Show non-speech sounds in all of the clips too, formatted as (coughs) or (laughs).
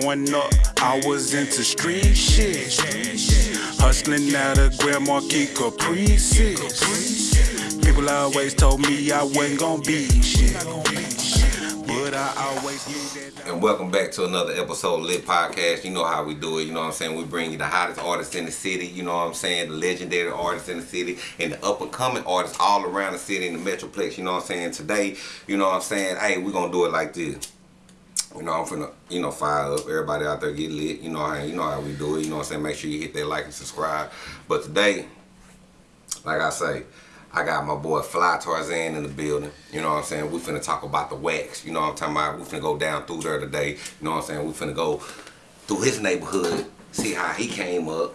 Growing up, I was into street shit. Hustling out of Grand Marquis Caprices. People always told me I wasn't gonna be shit. But I always knew that. And welcome back to another episode of Lit Podcast. You know how we do it. You know what I'm saying? We bring you the hottest artists in the city. You know what I'm saying? The legendary artists in the city and the up and coming artists all around the city in the Metroplex. You know what I'm saying? Today, you know what I'm saying? Hey, we're to do it like this. You know, I'm finna, you know, fire up. Everybody out there get lit. You know how you know how we do it. You know what I'm saying? Make sure you hit that like and subscribe. But today, like I say, I got my boy Fly Tarzan in the building. You know what I'm saying? We finna talk about the wax. You know what I'm talking about? We finna go down through there today. You know what I'm saying? We finna go through his neighborhood, see how he came up,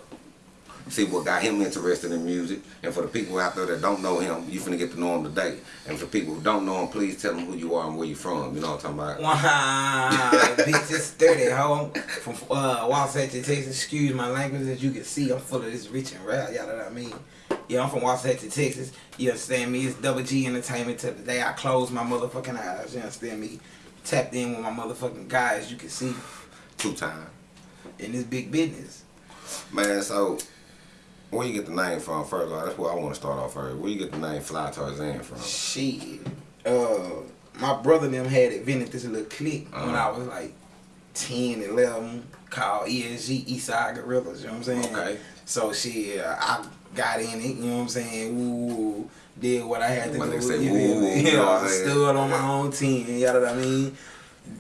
see what got him interested in music. And for the people out there that don't know him, you finna get to know him today. And for people who don't know him, please tell them who you are and where you from. You know what I'm talking about? Wow, (laughs) bitch, it's 30, ho. From uh, Wasatch, Texas. Excuse my language, as you can see, I'm full of this rich and rap, y'all know what I mean? Yeah, I'm from Wasatch, Texas. You understand me? It's Double G Entertainment till the day I close my motherfucking eyes. You understand me? Tapped in with my motherfucking guys, you can see, Two times. in this big business. Man, so where you get the name from first? of all? That's where I want to start off first. Where you get the name Fly Tarzan from? Shit. Uh, my brother and them had invented this little clique when Uh-huh. I was like 10, 11, called ESG Eastside Gorillas, you know what I'm saying? Okay. So shit, uh, I got in it, you know what I'm saying? Ooh, did what I had to When do. say you woo, feel woo, me? you know what I stood on my own team, you know what I mean?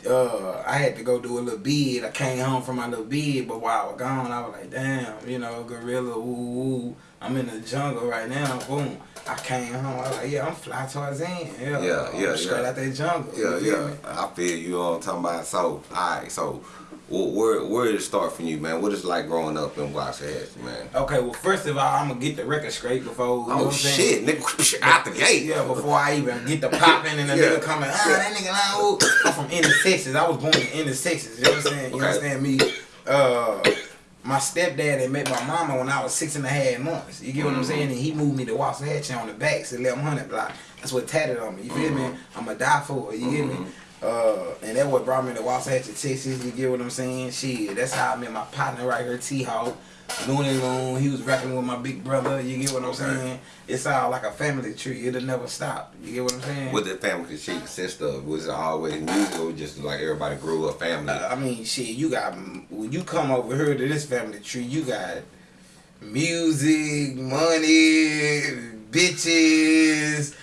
Uh, I had to go do a little bid. I came home from my little bid, but while I was gone, I was like, damn, you know, gorilla, ooh, ooh. I'm in the jungle right now. Boom. I came home. I was like, yeah, I'm Fly Tarzan. Yeah, Yeah, I'm yeah, Straight yeah. out that jungle. Yeah, yeah. me? I feel you know I'm talking about. So, alright, so wh- where where did it start for you, man? What is it like growing up in Waxahachie, man? Okay, well, first of all, I'm gonna get the record straight before. You know Oh I'm shit, nigga, (laughs) out the gate. Yeah, before I even get the popping and the (laughs) Yeah. nigga coming, ah, that nigga, ooh. (laughs) I'm from inner Texas. I was born in inner Texas. You know what I'm saying? You Okay. understand me? Uh, my stepdad had met my mama when I was six and a half months. You get what I'm Mm-hmm. saying? And he moved me to Waxahachie on the back, to 1100 block. That's what tatted on me. You feel me? Mm-hmm. I'ma die for it. You get me? Uh, and that what brought me to Waxahachie, Texas. You get what I'm saying? Shit, that's how I met my partner right here, T Hawk. Looney Loon, he was rapping with my big brother. You get what I'm saying? It's all like a family tree. It'll never stop. You get what I'm saying? What the family tree consist of? Was it always music or just like everybody grew up family? Uh, I mean, shit, you got when you come over here to this family tree, you got music, money, bitches,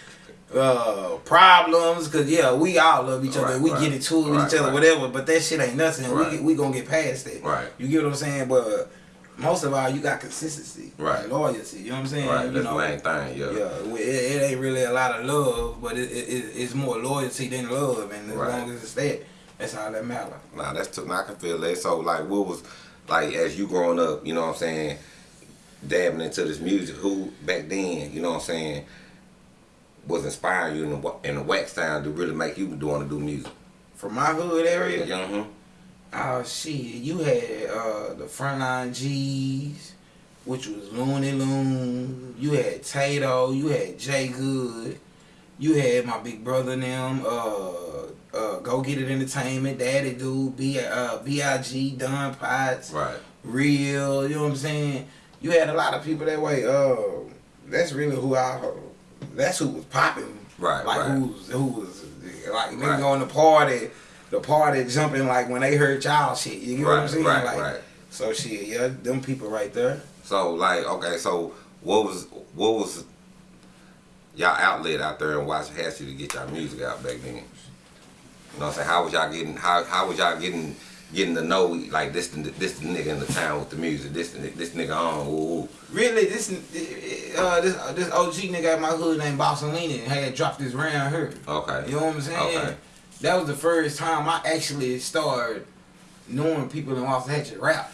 uh, problems. Cause yeah, we all love each other. Right, we right. get into it with Right, each other, whatever. But that shit ain't nothing. We we gonna get past that. Right. You get what I'm saying? But most of all, you got consistency, Right. Loyalty. You know what I'm saying? right, you that's know, the main thing, yeah. yeah, it, it ain't really a lot of love, but it, it, it- it's more loyalty than love, and as long as it's that, that's all that matter. Nah, that's too, I can feel that. So, like, what was, like, as you growing up, you know what I'm saying, dabbing into this music, who back then, you know what I'm saying, was inspiring you in the, in the wax sound to really make you want to do music? From my hood area, Yeah, uh-huh. Oh shit, you had uh the frontline G's, which was Looney Loon. You had Tato. You had Jay Good. You had my big brother and them. Uh, uh, Go Get It Entertainment, Daddy Dude, B uh Big Don Potts, Right. Real. You know what I'm saying? You had a lot of people that way. Uh, that's really who I. That's who was popping. Right, Like right. who's who was like niggas Right. going to party the party jumping like when they heard y'all shit. You get what I'm saying? right, like, right. So shit, yeah, them people right there. So, like, okay, so what was, what was y'all outlet out there and in Waxahachie to get y'all music out back then? You know what I'm saying? How was y'all getting, how, how was y'all getting, getting to know, like, this, this nigga in the town with the music, this, this nigga on, ooh. Really, this uh this uh, this OG nigga at my hood named Bossalini had dropped this round here. Okay. You know what I'm saying? Okay. That was the first time I actually started knowing people in Waxahachie rap.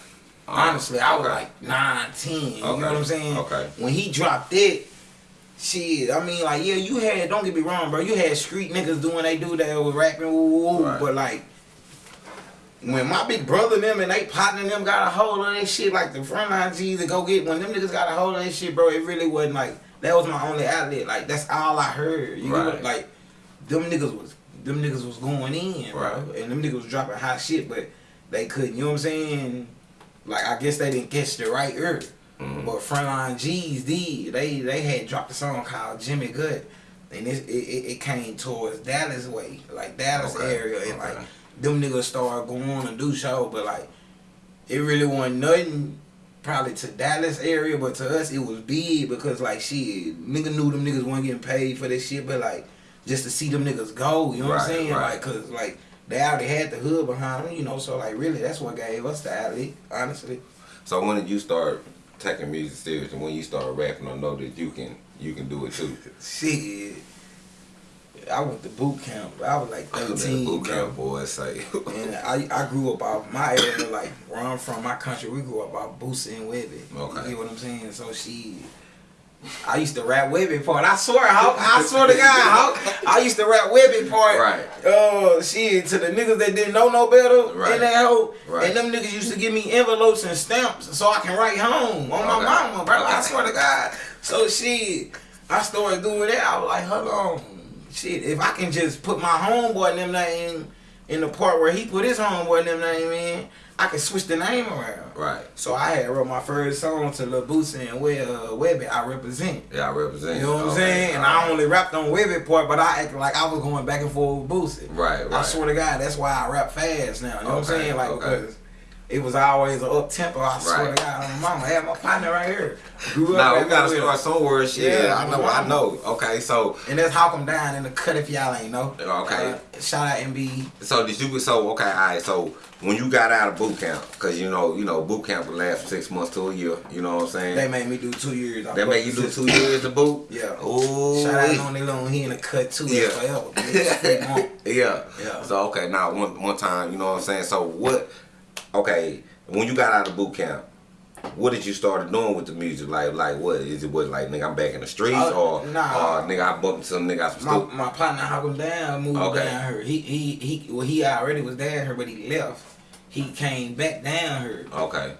Honestly, I was like 9, 10. You know what I'm saying? Okay. When he dropped it, shit, I mean, like, yeah, you had, don't get me wrong, bro, you had street niggas doing they do that was rapping, woo, woo, woo, Right. but like, when my big brother and them and they partner them got a hold of that shit, like the frontline G's to go get, when them niggas got a hold of that shit, bro, it really wasn't like, that was my only outlet. Like, that's all I heard. You Right. what, like, them niggas was, them niggas was going in, bro. And them niggas was dropping hot shit, but they couldn't. You know what I'm saying? Like I guess they didn't catch the right ear. Mhm. But Frontline G's did. They they had dropped a song called Jimmy Good, and it it, it it came towards Dallas way, like Dallas Okay, area, and okay. like them niggas started going on and do show, but like it really wasn't nothing. Probably to Dallas area, but to us it was big because like shit, nigga knew them niggas weren't getting paid for this shit, but like just to see them niggas go, you know what I'm saying? right. Like, cause like they already had the hood behind them, you know. So like really, that's what gave us the alley, honestly. So when did you start taking music serious, and when you start rapping, I know that you can you can do it too? (laughs) Shit. I went to boot camp. I was like (laughs) 13. boot camp boys like (laughs) And I, I grew up out my area, like where I'm from, my country. We grew up out Boosie and Webbie. Okay. You get what I'm saying? So she, I used to rap Webbie part. I swear, Hawk, I swear to God, Hawk, I used to rap Webbie part. Right. Uh, shit, to the niggas that didn't know no better Right. in that hoe. Right. And them niggas used to give me envelopes and stamps so I can write home on my Okay. mama, bro. I swear to God. So she, I started doing that. I was like, hold on, shit. If I can just put my homeboy them name in the part where he put his homeboy them name in, I can switch the name around. right. So I had wrote my first song to Lil Boosie and Web, uh, Webbie. I represent. Yeah, I represent. You know what I'm Okay, saying? And. I only rapped on Webbie part, but I acted like I was going back and forth with Boosie. Right, right. I swear to God, that's why I rap fast now. You know what I'm saying? Like okay. because it was always an up tempo. I swear Right. to God, my mama, I had my partner right here. Grew Now we gotta start somewhere. Shit, Yeah, I know. I know. Okay, so And that's how come down in the cut if y'all ain't know. Okay. Uh, shout out MB. so did you? Be so okay, all right. So when you got out of boot camp, because you know, you know, boot camp would last six months to a year. You know what I'm saying? They made me do two years. I They make you do two years of boot. Yeah. Ooh. Shout out on Lone. He in the cut two Yeah. forever. bitch. Straight (laughs) monk. Yeah. Yeah. So okay, now one one time, you know what I'm saying. So what? Okay, when you got out of boot camp, what did you start doing with the music? Like, like what is it? What like nigga, I'm back in the streets, Uh, or nah. or nigga, I bumped some nigga some My, stupid. my partner him down moved Okay. down here. He he he well he already was down here, but he left. He came back down here. Okay.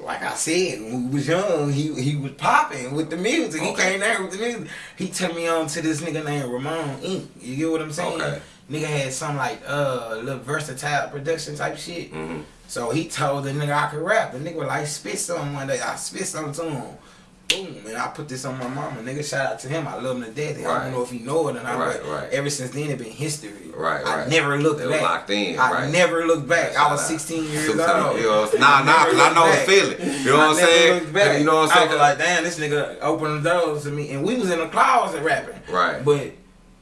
Like I said, when we was young, he he was popping with the music. He Okay. came down with the music. He took me on to this nigga named Ramon Inc. You get what I'm saying? Okay. Nigga had some like uh little versatile production type shit. hmm So he told the nigga I could rap. The nigga was like, spit something one day. I spit something to him. Boom, and I put this on my mama. Nigga, shout out to him. I love him to death. I don't know if he know it or not, Right, but right. ever since then it been history. Right, I right. never looked They back. locked in, I right. never looked back. I was 16 years (laughs) old. Nah, nah, cause (laughs) I know the feeling. You know what I'm saying? You know what I'm saying? I was like, damn, this nigga opened the doors to me, and we was in the closet rapping. Right. But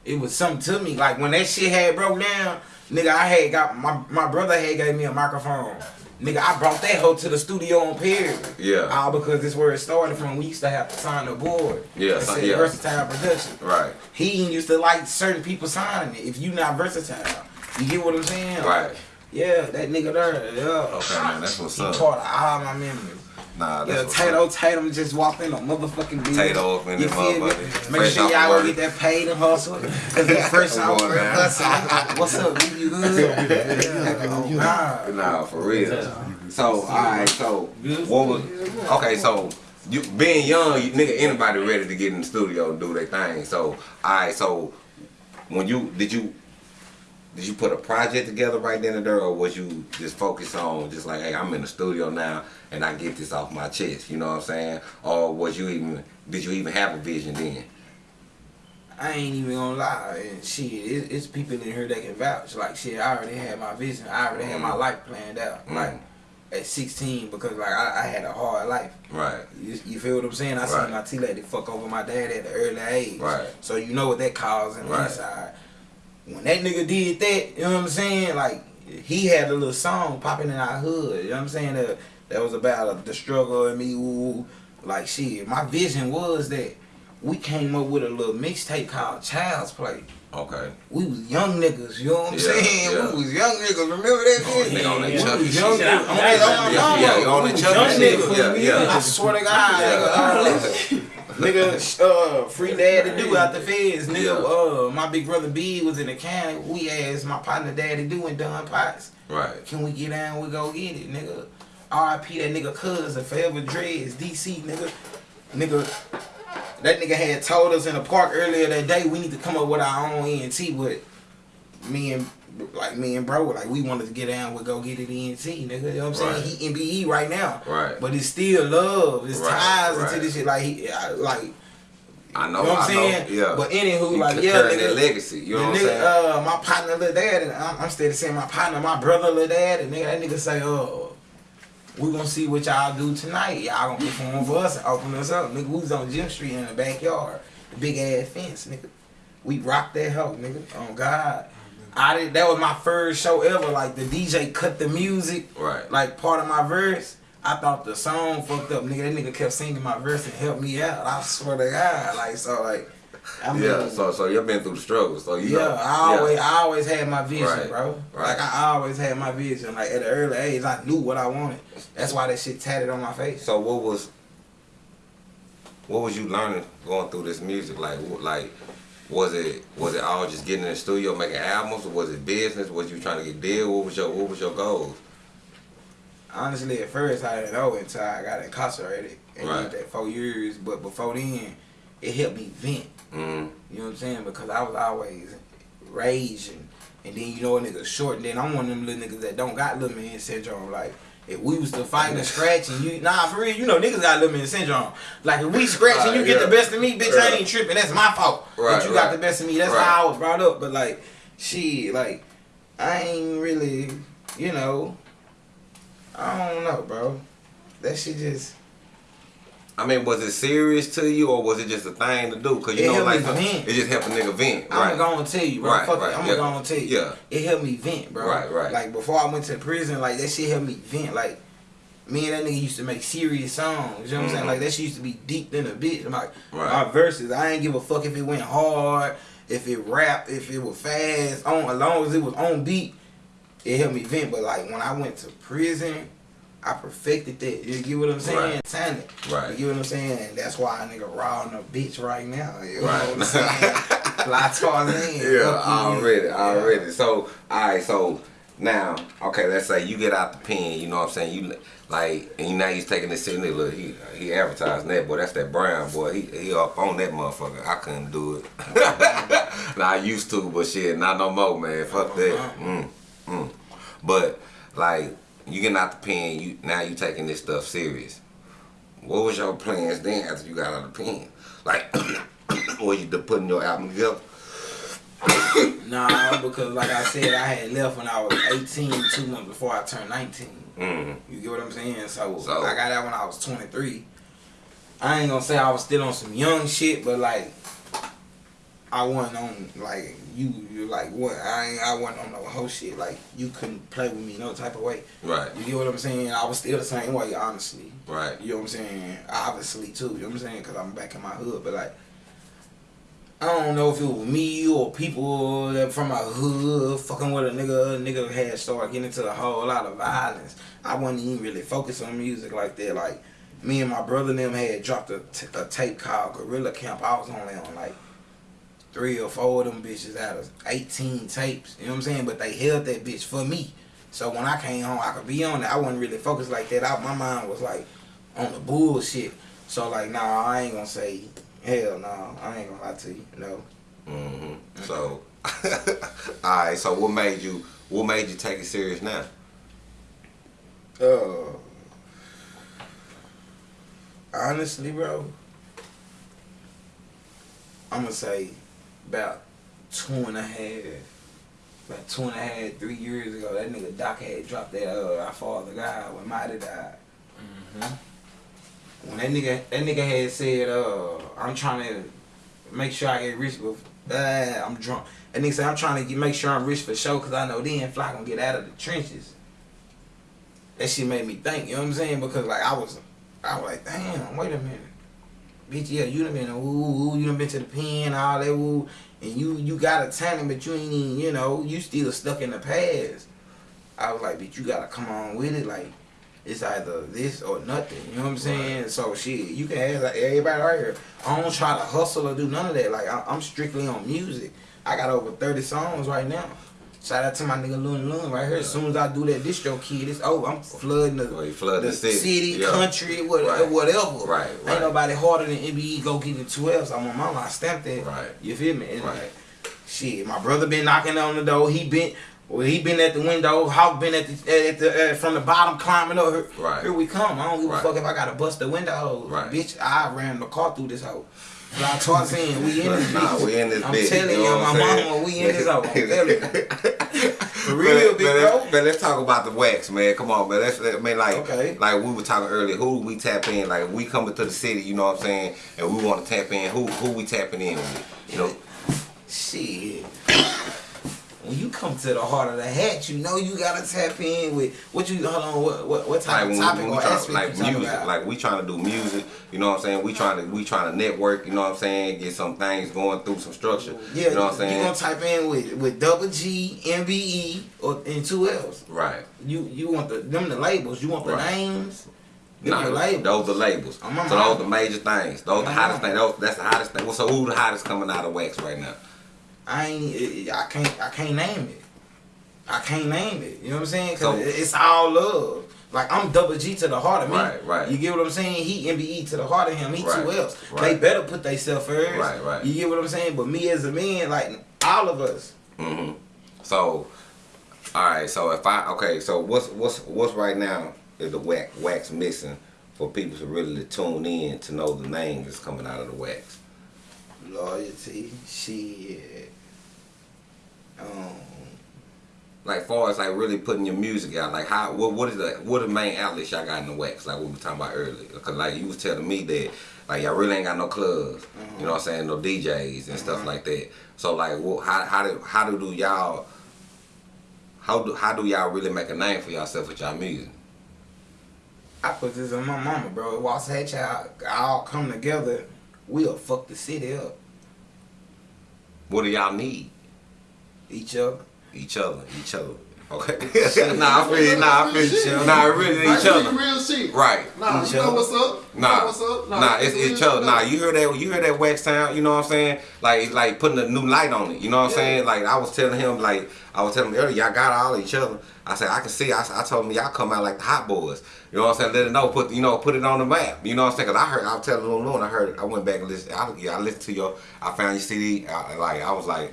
it was something to me. Like when that shit had broke down, nigga, I had got my my brother had gave me a microphone. Nigga, I brought that hoe to the studio on Perry. Yeah. All because this where it started from. We used to have to sign the board. Yeah, It said yeah. versatile production. Right. He used to like certain people signing it. If you not versatile, you get what I'm saying? Right. Yeah, that nigga there. Yeah. Okay, man, that's what's He up. part of all my memories. Nah, that's what's Tato. Tatum just walked in a motherfucking building. Tato up in feel motherfucker. Make sure y'all go get that paid and hustle. (laughs) Cause the first work man. hustle. What's up? B? You good? (laughs) Yeah. Oh, nah. Nah, for real. So, alright, so what was okay? So you being young, you, nigga, anybody ready to get in the studio and do their thing. So, alright, so when you did you did you put a project together right then and there, or was you just focused on just like, hey, I'm in the studio now and I get this off my chest? You know what I'm saying? Or was you even did you even have a vision then? I ain't even gonna lie. And shit, it, it's people in here that can vouch. Like shit, I already had my vision. I already had my Mhm. life planned out. Mm. Like at 16, because like I, I had a hard life. Right. You, you feel what I'm saying? I Right. seen my T lady fuck over my dad at an early age. Right. So you know what that caused in the Right. inside. When that nigga did that, you know what I'm saying? Like he had a little song popping in our hood. You know what I'm saying? That, that was about uh, the struggle and me. Ooh, like shit. My vision was that we came up with a little mixtape called Child's Play. Okay. We was young niggas, you know what I'm Yeah, saying? yeah. We was young niggas. Remember that Oh, shit? nigga on that We was young niggas. On yeah, that on my yeah, mama. yeah, on We the was chubby young shit. niggas. Yeah, yeah. I swear to God, Yeah. nigga. Uh, nigga, uh, free dad to do out the feds. Nigga, Yeah. uh, my big brother B was in the county. We asked my partner daddy doing Don Potts. Right. Can we get down? We go get it, nigga. R.I.P. that nigga cousin, forever dreads, DC, nigga. Nigga, that nigga had told us in the park earlier that day we need to come up with our own ENT, but me and like me and bro, like we wanted to get down with go get it ENT, nigga. You know what I'm saying? Right. He NBE right now. Right. But it's still love. It's Right, ties right. into this shit. Like he, I, like I know, you know what I'm I know, saying? yeah. But anywho, You like yeah, nigga, that legacy. You know the what I'm nigga, saying? Uh, my partner, little dad, and I'm, I'm steady saying my partner, my brother, little dad, and nigga, that nigga say, oh, we gonna see what y'all do tonight. Y'all gonna perform for us and open us up, nigga. We was on Gym Street in the backyard, the big ass fence, nigga. We rocked that hoe, nigga. Oh God. I did. That was my first show ever. Like the DJ cut the music, Right. Like part of my verse. I thought the song fucked up, nigga. That nigga kept singing my verse and helped me out. I swear to God, like so, like. I mean, yeah, so so you've been through the struggle, so you yeah, know. I always, I always had my vision, Right, bro. right. Like I always had my vision. Like at an early age, I knew what I wanted. That's why that shit tatted on my face. So what was what was you learning going through this music? Like like was it was it all just getting in the studio making albums or was it business? Was you trying to get deal? What was your what was your goals? Honestly, at first I didn't know until I got incarcerated and Right. did that four years. But before then, it helped me vent. Mm, You know what I'm saying? Because I was always raging. And then you know a nigga short, and then I'm one of them little niggas that don't got little man syndrome. Like if we was to fight and scratch and you nah for real, you know niggas got a little man syndrome. Like if we scratch and you Right, get the best of me, bitch, I ain't tripping. That's my fault. Right, but you got the best of me. That's Right. how I was brought up. But like, she like I ain't really, you know, I don't know, bro. That shit just I mean, was it serious to you or was it just a thing to do? Cause you It know, like vent. it just helped a nigga vent, I'm gonna tell you, bro. Right, Fuck right, it. I'm yeah. gonna tell you. Yeah. It helped me vent, bro. Right, right. Like before I went to prison, like that shit helped me vent. Like me and that nigga used to make serious songs. You know what I'm saying? Mhm. Like that shit used to be deep than a bitch. I'm like Right. my verses, I ain't give a fuck if it went hard, if it rap, if it was fast, on as long as it was on beat, it helped me vent. But like when I went to prison, I perfected that. You get what I'm saying? Right. Talent. Right. You get what I'm saying? That's why a nigga raw on a bitch right now. You know Right. what I'm saying? (laughs) Fly Tarzan. Yeah, you. already, Yeah. already. So, all right, so now, okay, let's say you get out the pen. You know what I'm saying? You like, and you now he's taking this sitting there. Look, he he advertising that boy. That's that Brown boy. He he up on that motherfucker. I couldn't do it. (laughs) now I used to, but shit, not no more, man. Fuck that. Mm, mm. But like, you getting out the pen. You now you taking this stuff serious. What was your plans then after you got out of the pen? Like, (coughs) were you putting your album together? (coughs) Nah, because like I said, I had left when I was 18, two months before I turned 19. Mm. You get what I'm saying? So, So- I got out when I was 23. I ain't gonna say I was still on some young shit, but like I wasn't on like you. You like what? I ain't. I wasn't on no whole shit. Like you couldn't play with me no type of way. Right, You get what I'm saying? I was still the same way, honestly. right. You know what I'm saying? Obviously too. You know what I'm saying? Because I'm back in my hood, but like. I don't know if it was me or people that from my hood fucking with a nigga. A nigga had started getting into a whole lot of violence. I wasn't even really focused on music like that. Like me and my brother and them had dropped a, t- a tape called Gorilla Camp. I was only on like three or four of them bitches out of 18 tapes. You know what I'm saying? But they held that bitch for me. So when I came home, I could be on it. I wasn't really focused like that. I, my mind was like on the bullshit. So like, nah, I ain't gonna say hell no. I ain't gonna lie to you. No. hmm So, (laughs) all right. So, what made you? What made you take it serious now? Uh, honestly, bro, I'm gonna say about two and a half, about two and a half, three years ago, that nigga Doc had dropped that uh, "Our Father God" when Mighty died. When that nigga, that nigga had said, uh, I'm trying to make sure I get rich, but uh, I'm drunk. And nigga said, I'm trying to get, make sure I'm rich for sure, cause I know then Fly gonna get out of the trenches that shit made me think, you know what I'm saying? Because like I was I was like, damn, wait a minute. Bitch, yeah, you done been a woo, you done been to the pen, all that woo, and you you got a talent, but you ain't even, you know, you still stuck in the past. I was like, bitch, you gotta come on with it, like it's either this or nothing. You know what I'm saying? So shit, you can ask like, everybody right here. I don't try to hustle or do none of that. Like I, I'm strictly on music. I got over 30 songs right now. Shout out to my nigga Loon Loon right here. As soon as I do that DistroKid, it's oh I'm flooding the, Well, the, city, city, Yeah. country, what, Right. whatever. Right, right. Ain't right. nobody harder than MBE go get the 12. So I'm on my line, stamp that. Right. You feel me? And Right. like, Shit, my brother been knocking on the door. He been well, he been at the window. Hawk been at the at the uh, from the bottom climbing up. Here, Right. here we come. I don't give Right. a fuck if I gotta bust the window. Right. Bitch, I ran the car through this hoe. Fly Tarzan, we in this Nah, bitch. we in this I'm bitch. telling you you, my saying? mama, we in this telling. (laughs) For real, But- big but bro. let's- But let's talk about the wax, man. Come on, man. Let's. I mean, like, Okay. like we were talking earlier. Who we tap in? Like, we coming to the city, you know what I'm saying, and we want to tap in. Who who we tapping in with? You know, Shit. When you come to the heart of the hat, you know you gotta tap in with what you hold on what what, what type like of topic we or try, aspect like music, about. like we trying to do music. You know what I'm saying? We trying to we trying to network. You know what I'm saying? Get some things going through some structure. yeah, you know what I'm saying? You gonna type in with with double G, MBE, or and two L's. right. You you want the them the labels. You want the Right. names. Nah, the labels. those are labels. So those are the major things. Those are the hottest mama. things. Those, that's the hottest thing. Well, so who the hottest coming out of wax right now? I ain't. I can't. I can't name it. I can't name it. You know what I'm saying? Cause So- it's all love. Like I'm double G to the heart of me. Right, right. You get what I'm saying? He MBE to the heart of him. He Right, two L's. right. They better put themselves first. Right, right. You get what I'm saying? But me as a man, like all of us. hmm So, all right. So if I okay, so what's what's what's right now is the wax wax missing for people to really tune in to know the name that's coming out of the wax. Loyalty, shit. Um, Like far as like really putting your music out, like how what what is the what are the main outlets y'all got in the wax? Like what we were talking about earlier, because like you was telling me that like y'all really ain't got no clubs, you know what I'm saying, no DJs and stuff like that. So like what how how do how do y'all how do how do y'all really make a name for yourself with y'all music? I put this on my mama, bro. Once that y'all all come together, we'll fuck the city up. What do y'all need? Each other. Each other, each other. Okay. (laughs) nah, I feel you. Nah, I feel Each you. other. Nah, really each real- other. Real shit. Right. Nah, Each you know what's up? You Nah, know what's up? nah, it's each other. Nah, you hear that? You hear that wax sound? You know what I'm saying? Like, it's like putting a new light on it. You know what I'm Yeah. saying? Like I was telling him, like I was telling him earlier, y'all got all each other. I said I can see. I, I told him y'all come out like the hot boys. You know what I'm saying? Let it know. Put you know, put it on the map. You know what I'm saying? Cause I heard. I was telling Lil Loon. I heard. I went back and listened. I, yeah, I listened to your. I found your CD. I, like I was like.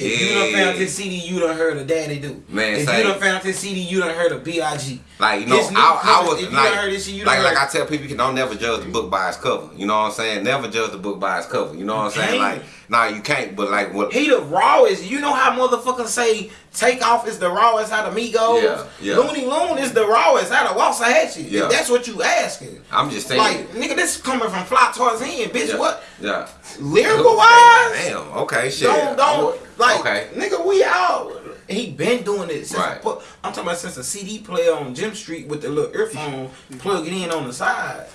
If you done found this CD, you done heard of Daddy Do. Man, if say- you done found this CD, you done heard of B.I.G. Like you know, I, I was if like, this shit, you like, like I tell people, you can don't never judge the book by its cover. You know what I'm saying? Never judge the book by its cover. You know what I'm saying? Like, nah, you can't. But like, what? He the rawest. You know how motherfuckers say Takeoff is the rawest out of Migos? Yeah, yeah. Looney Loon is the rawest out of Waxahachie. Yeah. If that's what you asking. I'm just saying. Like, nigga, this coming from Fly Tarzan, bitch. yeah, What? Yeah. Lyrical wise? Damn. Okay. Shit. Don't don't like Okay. nigga. We out. He been doing it since. Right. I'm talking about since a CD player on Jim Street with the little earphone plug it in on the side.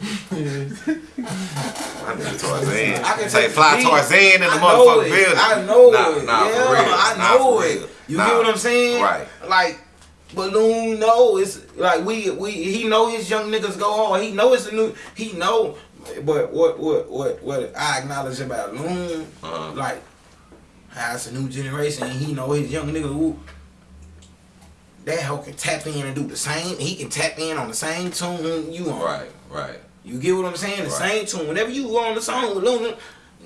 I Tarzan. (laughs) I can say fly. Tarzan in the motherfucking it. building. I know nah, it. Nah, yeah, for real. I Nah, know for it. You Nah. get what I'm saying? Right. Like Balloon know it's like we we he know his young niggas go hard. He know it's a new he know but what what what what I acknowledge about Loon, Uh-huh. like how it's a new generation and he know his young niggas who that hoe can tap in and do the same. He can tap in on the same tune you on. Right. Right. You get what I'm saying? The Right. same tune. Whenever you go on the song with Luna,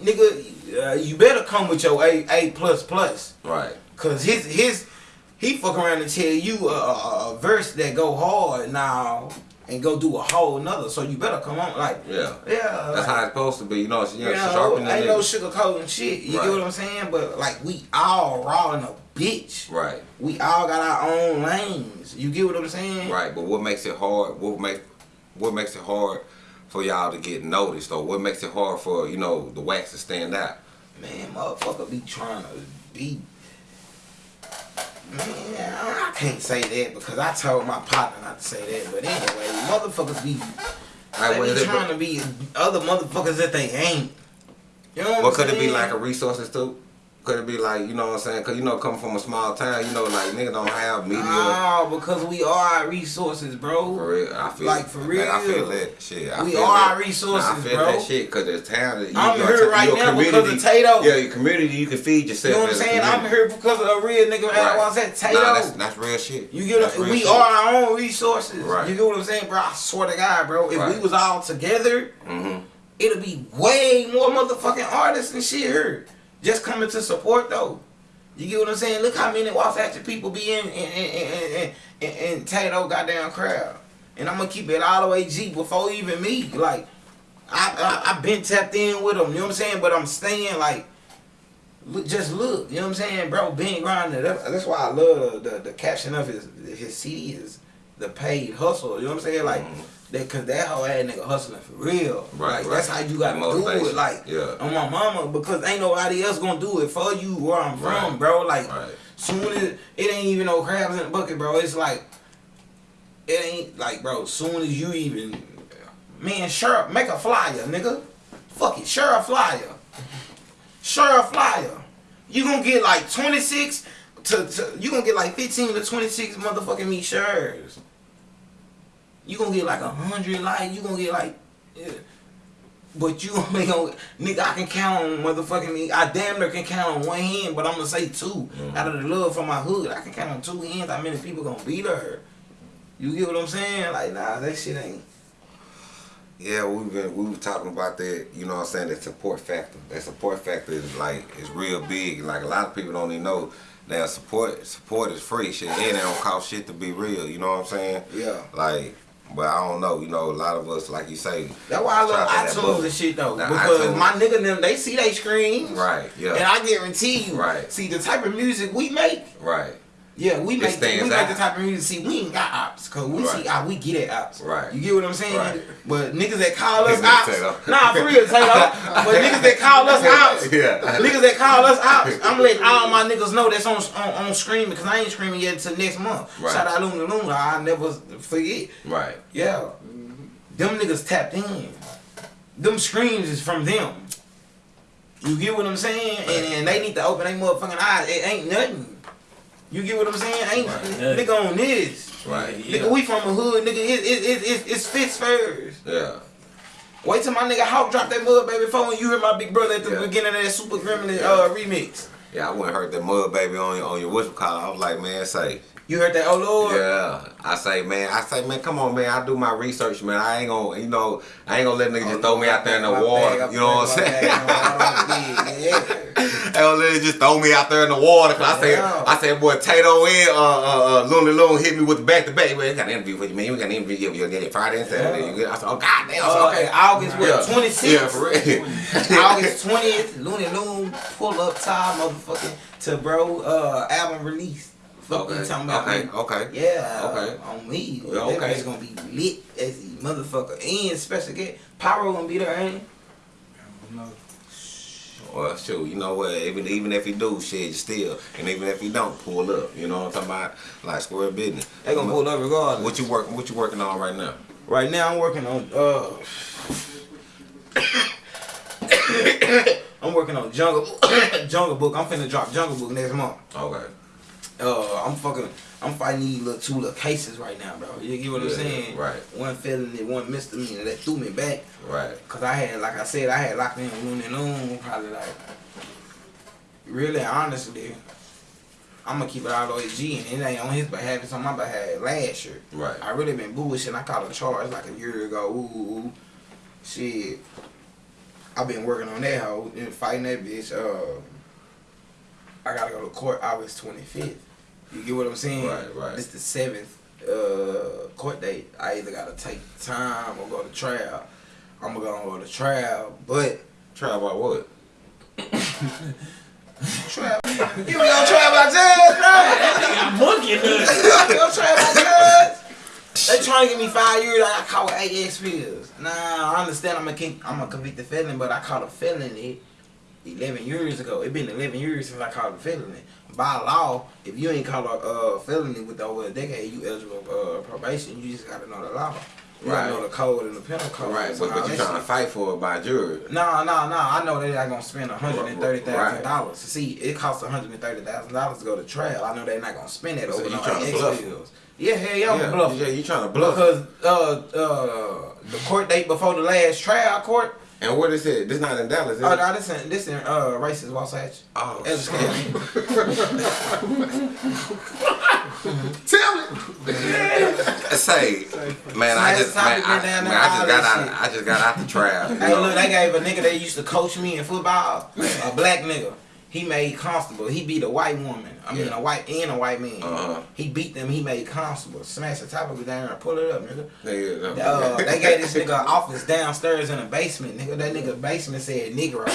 nigga, uh, you better come with your A A plus plus. Right. Cause his his he fuck around and tell you a, a, a verse that go hard now and go do a whole nother. So you better come on like Yeah. yeah. That's like, how it's supposed to be. You know, you know, you know, ain't no nigga. sugarcoating shit. You Right. get what I'm saying? But like we all raw in a bitch. Right. We all got our own lanes. You get what I'm saying? Right, but what makes it hard? What make what makes it hard for y'all to get noticed, or what makes it hard for you know the wax to stand out? Man, motherfucker be trying to be. Man, I can't say that because I told my partner not to say that. But anyway, motherfuckers be. Like, they be is it- trying to be other motherfuckers that they ain't. You know what, What could it be like a resources too? Could it be like you know what I'm saying? Cause you know coming from a small town, you know like niggas don't have media. No, because we are our resources, bro. For real, I feel Like, for man, I feel that shit. I We feel are that. our resources, Nah, I feel bro. that shit because the town. You, I'm here right now because of Tato. Yeah, your community. You can feed yourself. You know what I'm saying? I'm here because of a real nigga Right. that was at Tato. Nah, that's that's real shit. You get real we shit. are our own resources. Right. You get what I'm saying, bro? I swear to God, bro. If Right. we was all together, Mhm. it'll be way more motherfucking artists and shit here. Just coming to support though. You get what I'm saying? Look how many Wasatch people be in in in in, in, in in Tato goddamn crowd. And I'm gonna keep it all the way G before even me. Like I I, I been tapped in with them, you know what I'm saying? But I'm staying like look, just look, you know what I'm saying, bro? Ben Grinder. That's, that's why I love the, the the caption of his his CD is the paid hustle. You know what I'm saying? Like mm-hmm. that, cause that whole ass nigga hustling for real. Right, like right. that's how you gotta do it. Like Yeah. on my mama, because ain't nobody else gonna do it for you where I'm from, bro. Like Right. soon as it ain't even no crabs in the bucket, bro. It's like it ain't like, bro. Soon as you even man, sure, make a flyer, nigga. Fuck it, share a flyer. Share a flyer. You gonna get like 26 to, to you gonna get like 15 to 26 motherfucking me shares. You gonna get like a hundred likes. You gonna get like, yeah. but you (laughs) only gonna nigga. I can count on motherfucking me. I damn near can count on one hand, but I'm gonna say 2 mm-hmm. out of the love for my hood. I can count on two hands. How many people gonna be there? You get what I'm saying? Like nah, that shit ain't. Yeah, we've been we were talking about that, you know what I'm saying, that support factor. That support factor is like is real big. Like a lot of people don't even know that support support is free shit and it don't cost shit to be real, you know what I'm saying? Yeah. Like but I don't know, you know, a lot of us like you say That's why I love try to that iTunes and shit though. Nah, because iTunes- my nigga them they see they screens. Right, yeah. And I guarantee you. Right. See the type of music we make. Right. Yeah, we make we make the type of music. See, we ain't got ops, cause we Right. see ah, we get it ops. Right. You get what I'm saying? Right. But niggas that call us ops, nah, for real, Tato. (laughs) but niggas that call us ops, Yeah. niggas that call us ops, (laughs) I'm letting all my niggas know that's on on, on screaming, because I ain't screaming yet until next month. Right. Shout out Luna Luna, I never forget. Right. Yeah. Them niggas tapped in. Them screams is from them. You get what I'm saying? And, and they need to open their motherfucking eyes. It ain't nothing. You get what I'm saying? Ain't Right. nigga on this. Right. Nigga, we from a hood, nigga. It, it, it, it, it's fits first. Yeah. Wait till my nigga Hawk drop that mud baby phone when you hear my big brother at the Yeah. beginning of that Super Gremlin uh, remix. Yeah, I wouldn't hurt that mud baby on your on your whistle call. I was like, man, say, You heard that? Oh Lord. Yeah, I say, man, I say, man, come on, man, I do my research, man. I ain't gonna, you know, I ain't gonna let niggas just throw me out there in the water. bag, You know what I'm saying? yeah. I don't (laughs) let it just throw me out there in the water. Cause I say, Yeah. I say, boy, Tato and uh, uh, uh, Looney Loon hit me with the back to back. Man, we got an interview with you, man. We got an interview with you on Friday and Saturday. You get- I said, oh god damn. Uh, okay, August what? Yeah. 26th? Yeah, for real. (laughs) August 20th, Looney Loon, pull up time, motherfucking, to bro, uh, album release. Fuck Okay, you talking about? okay, man. okay. Yeah, Okay. on me. Yeah, That okay. bitch gonna be lit as the motherfucker. And special guest, Pyro gonna be there, ain't he? Well, sure, you know what? Even even if he do, shit, still, and even if he don't, pull up. You know what I'm talking about? Like square business. They gonna pull up regardless. What you working? What you working on right now? Right now, I'm working on, uh, (coughs) (coughs) I'm working on Jungle, (coughs) Jungle Book. I'm finna drop Jungle Book next month. Okay. Uh, I'm fucking, I'm fighting these little two little cases right now, bro. You get what I'm saying? right. One felony, one misdemeanor that threw me back. Right. Cause I had, like I said, I had locked in with Looney Loon probably like, really honestly, I'm gonna keep it all the way G, and it ain't on his behalf, it's on my behalf. Last year, Right. I really been bullshitting. I caught a charge like a year ago. Ooh, ooh, ooh. shit. I've been working on that hoe and fighting that bitch. Uh, I gotta go to court August 25th. You get what I'm saying? Right, right. This the seventh uh, court date. I either gotta take time or go to trial. I'm gonna go to trial, but Try about what? trial. you was gonna trial by judge, bro. I'm booking it. You gonna trial by judge. They trying to give me five years. I caught with eight experience. Nah, I understand. I'm a king, I'm a convicted felon, but I caught a felony eleven years ago. It been eleven years since I caught a felony. By law, if you ain't caught a uh, felony with over a decade, you eligible for uh, probation. You just gotta know the law. You Right. know the code and the penal code. Right, but, but you that trying to fight for it by jury. No, no, no. I know they're not spend hundred and thirty thousand Right. dollars. See, it costs hundred and thirty thousand dollars to go to trial. I know they're not gonna spend that So over you no tryna ex bluff. bills. Yeah, hell yeah, yeah, bluffing. yeah, you trying to bluff. Because uh uh the court date before the last trial court. And what is it? This not in Dallas, is Oh it? no, this in this in uh racist Wasatch. Oh, Ellis shit. County. (laughs) Tell me. Say, man, I just, man, I, man, I just got out, shit. I just got out the trap. Hey look, they gave a nigga that used to coach me in football, a black nigga. He made constable. He beat a white woman. I mean, Yeah. a white and a white man. Uh-huh. He beat them. He made constable. Smash the top of it down and pull it up, nigga. Nigga, Uh, they gave this nigga office downstairs in the basement, nigga. That nigga basement said Negro.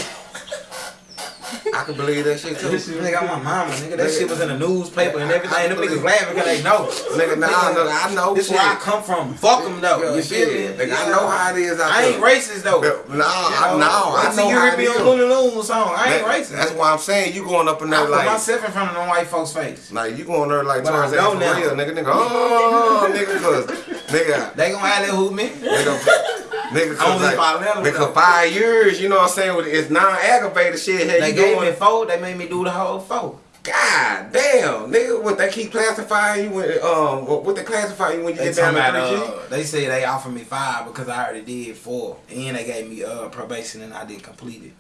I can believe that shit too. nigga, I'm my mama, nigga. That shit was in the newspaper and everything. And Them niggas laughing because they know. Nigga, nah, I know, I know. This shit. where I come from. Fuck them though. Yeah, you feel me? Nigga, I know how it is out I ain't racist though. Nah, I know. I Until know you how it me is. on Looney Loon song. I ain't That- racist. That's why I'm saying you going up in I there put like, myself in front of them white folks' face. like you going there like I Tarzan for real, nigga, nigga. Oh, nigga, cause nigga, They gonna have that hoop me. nigga, nigga, cause Only like, if I nigga, five years, you know what I'm saying? with- It's non-aggravated shit. Hey, They gave going? me four. They made me do the whole four. God damn, nigga, what they keep classifying you when um what, they classify you when you They get down to uh, they say they offered me five because I already did four, and they gave me uh probation and I didn't complete it.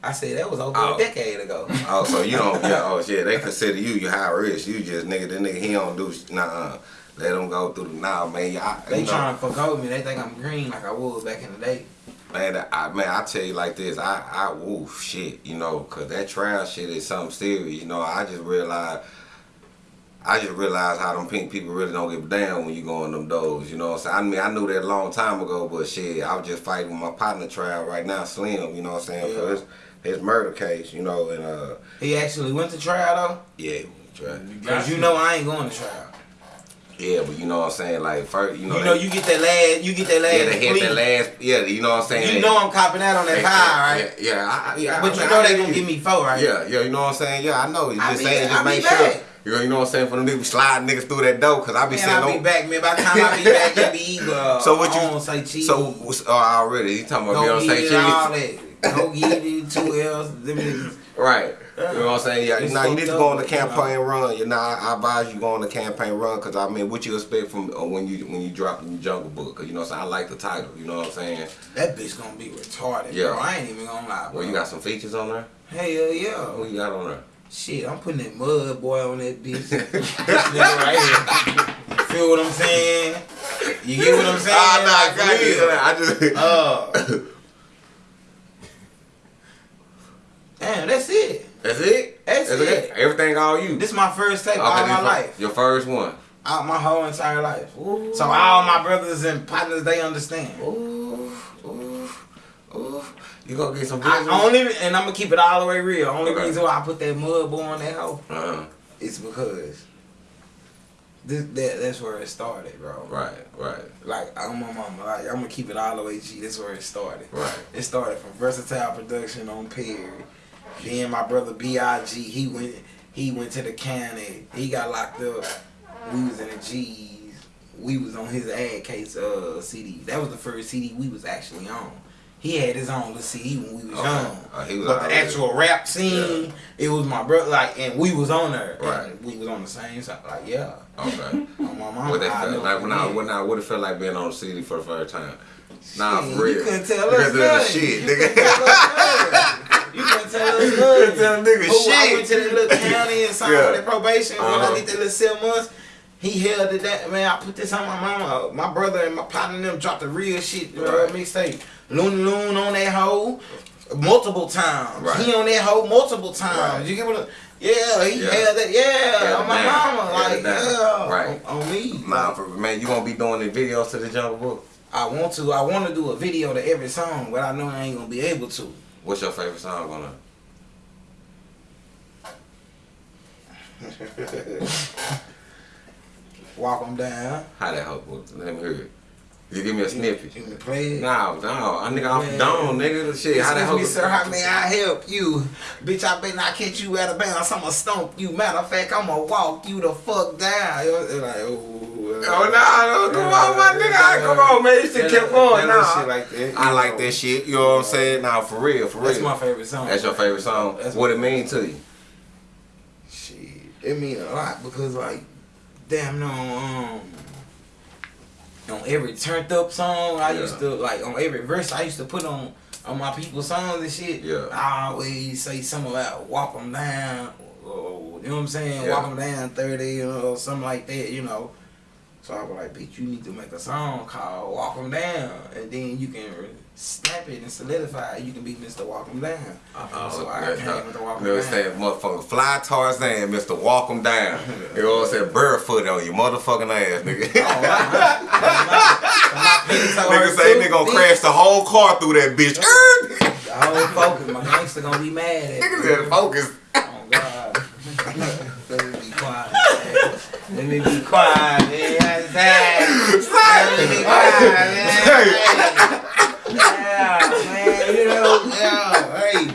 I said that was over Oh. a decade ago. (laughs) Oh, so you don't? Yeah. Oh shit, they consider you you high risk. You just nigga, this nigga he don't do sh- nah. Let him go through the nah, man. Y'all, They you know, trying to fuck over me. They think I'm green like I was back in the day. Man, I man, I tell you like this, I I woof shit, you know, cause that trial shit is something serious. You know, I just realized. I just realized how them pink people really don't give a damn when you go on them doors, you know what I'm saying? I mean, I knew that a long time ago, but shit, I was just fighting with my partner trial right now, Slim, you know what I'm saying, for Yeah. his, his murder case, you know, and uh, He actually went to trial though. yeah, trial. though, cause you know I ain't going to trial. Yeah, but you know what I'm saying, like, first, you know, You know they- you get that last, you get that last. yeah, they hit that last, yeah, you know what I'm saying? You know I'm copping out on that high, right? Yeah, yeah, I, I- yeah. But I you mean, know I they gonna give me four, right? Yeah, yeah, you know what I'm saying? Yeah, I know. You just be- saying, just make sure. You know, you know what I'm saying? For them niggas sliding niggas through that door, cause I be Man, saying, I'll be back, man. By the time I be back, it be (laughs) either. So what you- I don't say cheese. So what's- oh, already he talking about go Beyonce get it, all cheese, that. Go get it, two L's. Them niggas. right? You know what I'm saying? Yeah, It's now you need to go on the but, you know. campaign run. You know, I, I advise you go on the campaign run, cause I mean, what you expect from uh, when you when you drop the Jungle Book? Cause you know, what I'm saying? I like the title. You know what I'm saying? That bitch gonna be retarded, Yeah. bro. I ain't even gonna lie, bro. Well, you got some features on there. Hell yeah. What you got on there? Shit, I'm putting that mud boy on that bitch. (laughs) this nigga right here. Feel what I'm saying? You get what I'm saying? Ah, nah, I Like, got you. real. I just. Uh, (laughs) damn, that's it. That's it. That's it. Everything all you. This is my first tape Okay, all my life. Your first one. Out my whole entire life. Ooh. So all my brothers and partners, they understand. Ooh, ooh, ooh. You gonna get some I only, and I'm gonna keep it all the way real. Only Okay. reason why I put that mud boy on that hoe Uh-huh. is because this, that, that's where it started, bro. Right, right, Like I'm my mama. Like I'm gonna keep it all the way G. That's where it started. right. It started from Versatile Production on Perry. Then my brother Big, he went he went to the county. He got locked up. We was in the G's. We was on his ad case uh CD. That was the first CD we was actually on. He had his own little CD when we was Okay. young. Uh, he was but the actual rap scene, it was my brother. Like, and we was on there. Right. We was on the same side. Like, yeah. Okay. (laughs) On my mama. What that felt like when I yeah. when I what it felt like being on the CD for the first time. Nah, Shit, for real. You couldn't tell Because us of the shit, You couldn't tell us nothing. You couldn't tell us nothing. tell nigga Who, I went to that little county and signed Yeah. for that probation. When Uh-huh. I did that little seven months, he held it that man. I put this on my mama. My brother and my partner and them dropped the real shit. Uh, Right. mixtape. Loon Loon on that hoe multiple times. Right. He on that hoe multiple times. Right. You get what? Yeah, he Yeah. held that. Yeah, Held on my down. mama. Like yeah, Right. on, on me. Nah, for man, you gonna be doing the videos to the Jungle Book. I want to. I want to do a video to every song, but I know I ain't gonna be able to. What's your favorite song on? Walk them down. How that was? Let me hear it. You give me a snippet. You can play it. No, no, I nigga Man. down, nigga. Shit, how hook? me, sir. How may I help you? Bitch, I better not catch you out of bounds. I'ma stomp you. Matter of fact, I'ma walk you the fuck down. It was like, oh, Oh no, no, come on, my nigga. Come on, man. You still kept going. Nah. Like that, I like that shit. You know what I'm saying? Nah, for real, for real. That's my favorite song. That's your favorite song. That's what it mean to you? Shit, it mean a lot because like, damn no, um, on every turned up song I Yeah. used to like on every verse I used to put on on my people's songs and shit. Yeah. I always say something about walk them down, or, you know what I'm saying? Yeah. Walk them down thirty, or something like that, you know. So I was like, bitch, you need to make a song called Walk Them Down. And then you can snap it and solidify it. You can be Mr. Walk 'em Down. Uh-uh. so I came with the Walk 'em Down. saying? Motherfucker, fly Tarzan, Mr. Walk 'em down. You know what I'm saying? Barefoot on your motherfucking ass, nigga. Oh. My (laughs) so nigga say nigga gonna crash the whole car through that bitch. The whole focus. My gangster gonna be mad at nigga said focus. Oh God. Let me be quiet. Let me be quiet, man. Let me be quiet, man. Yeah, man. You know, yeah. Hey,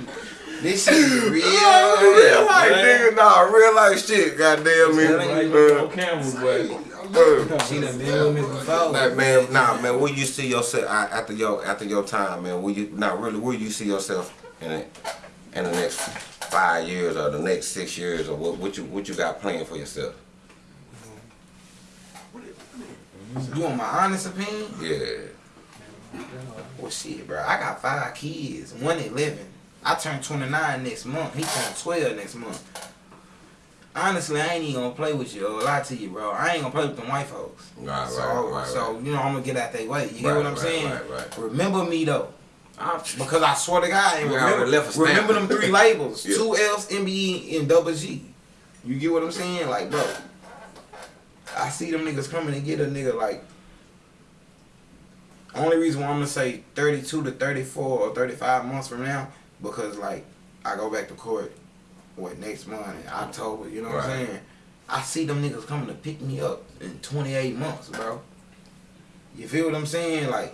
this shit is (laughs) real. real life, man. nigga. Nah, real life shit. Goddamn me. Telling Uh, on camera, boy. uh, She done been with me before. Like, man, nah, man. Where you see yourself uh, after your after your time, man? Where you not really? Where you see yourself in it in the next five years or the next six years or what? What you what you got planned for yourself? You want my honest opinion? Yeah. Well, shit, bro. I got five kids. One at 11. I turn 29 next month. He turn 12 next month. Honestly, I ain't even gonna play with you or lie to you, bro. I ain't gonna play with them white folks. Right, so, right, right, so you know, I'm gonna get out their way. You get Right, what I'm right, saying? right, right. Remember me though. I- (laughs) because I swear to God, and remember, left remember them three (laughs) labels: Yeah. two L's, MBE, and double G. You get what I'm saying? Like, bro, I see them niggas coming and get a nigga like. Only reason why I'm gonna say 32 to 34 or 35 months from now, because like I go back to court, what next month in October, you know what I'm saying? I see them niggas coming to pick me up in 28 months, bro. You feel what I'm saying? Like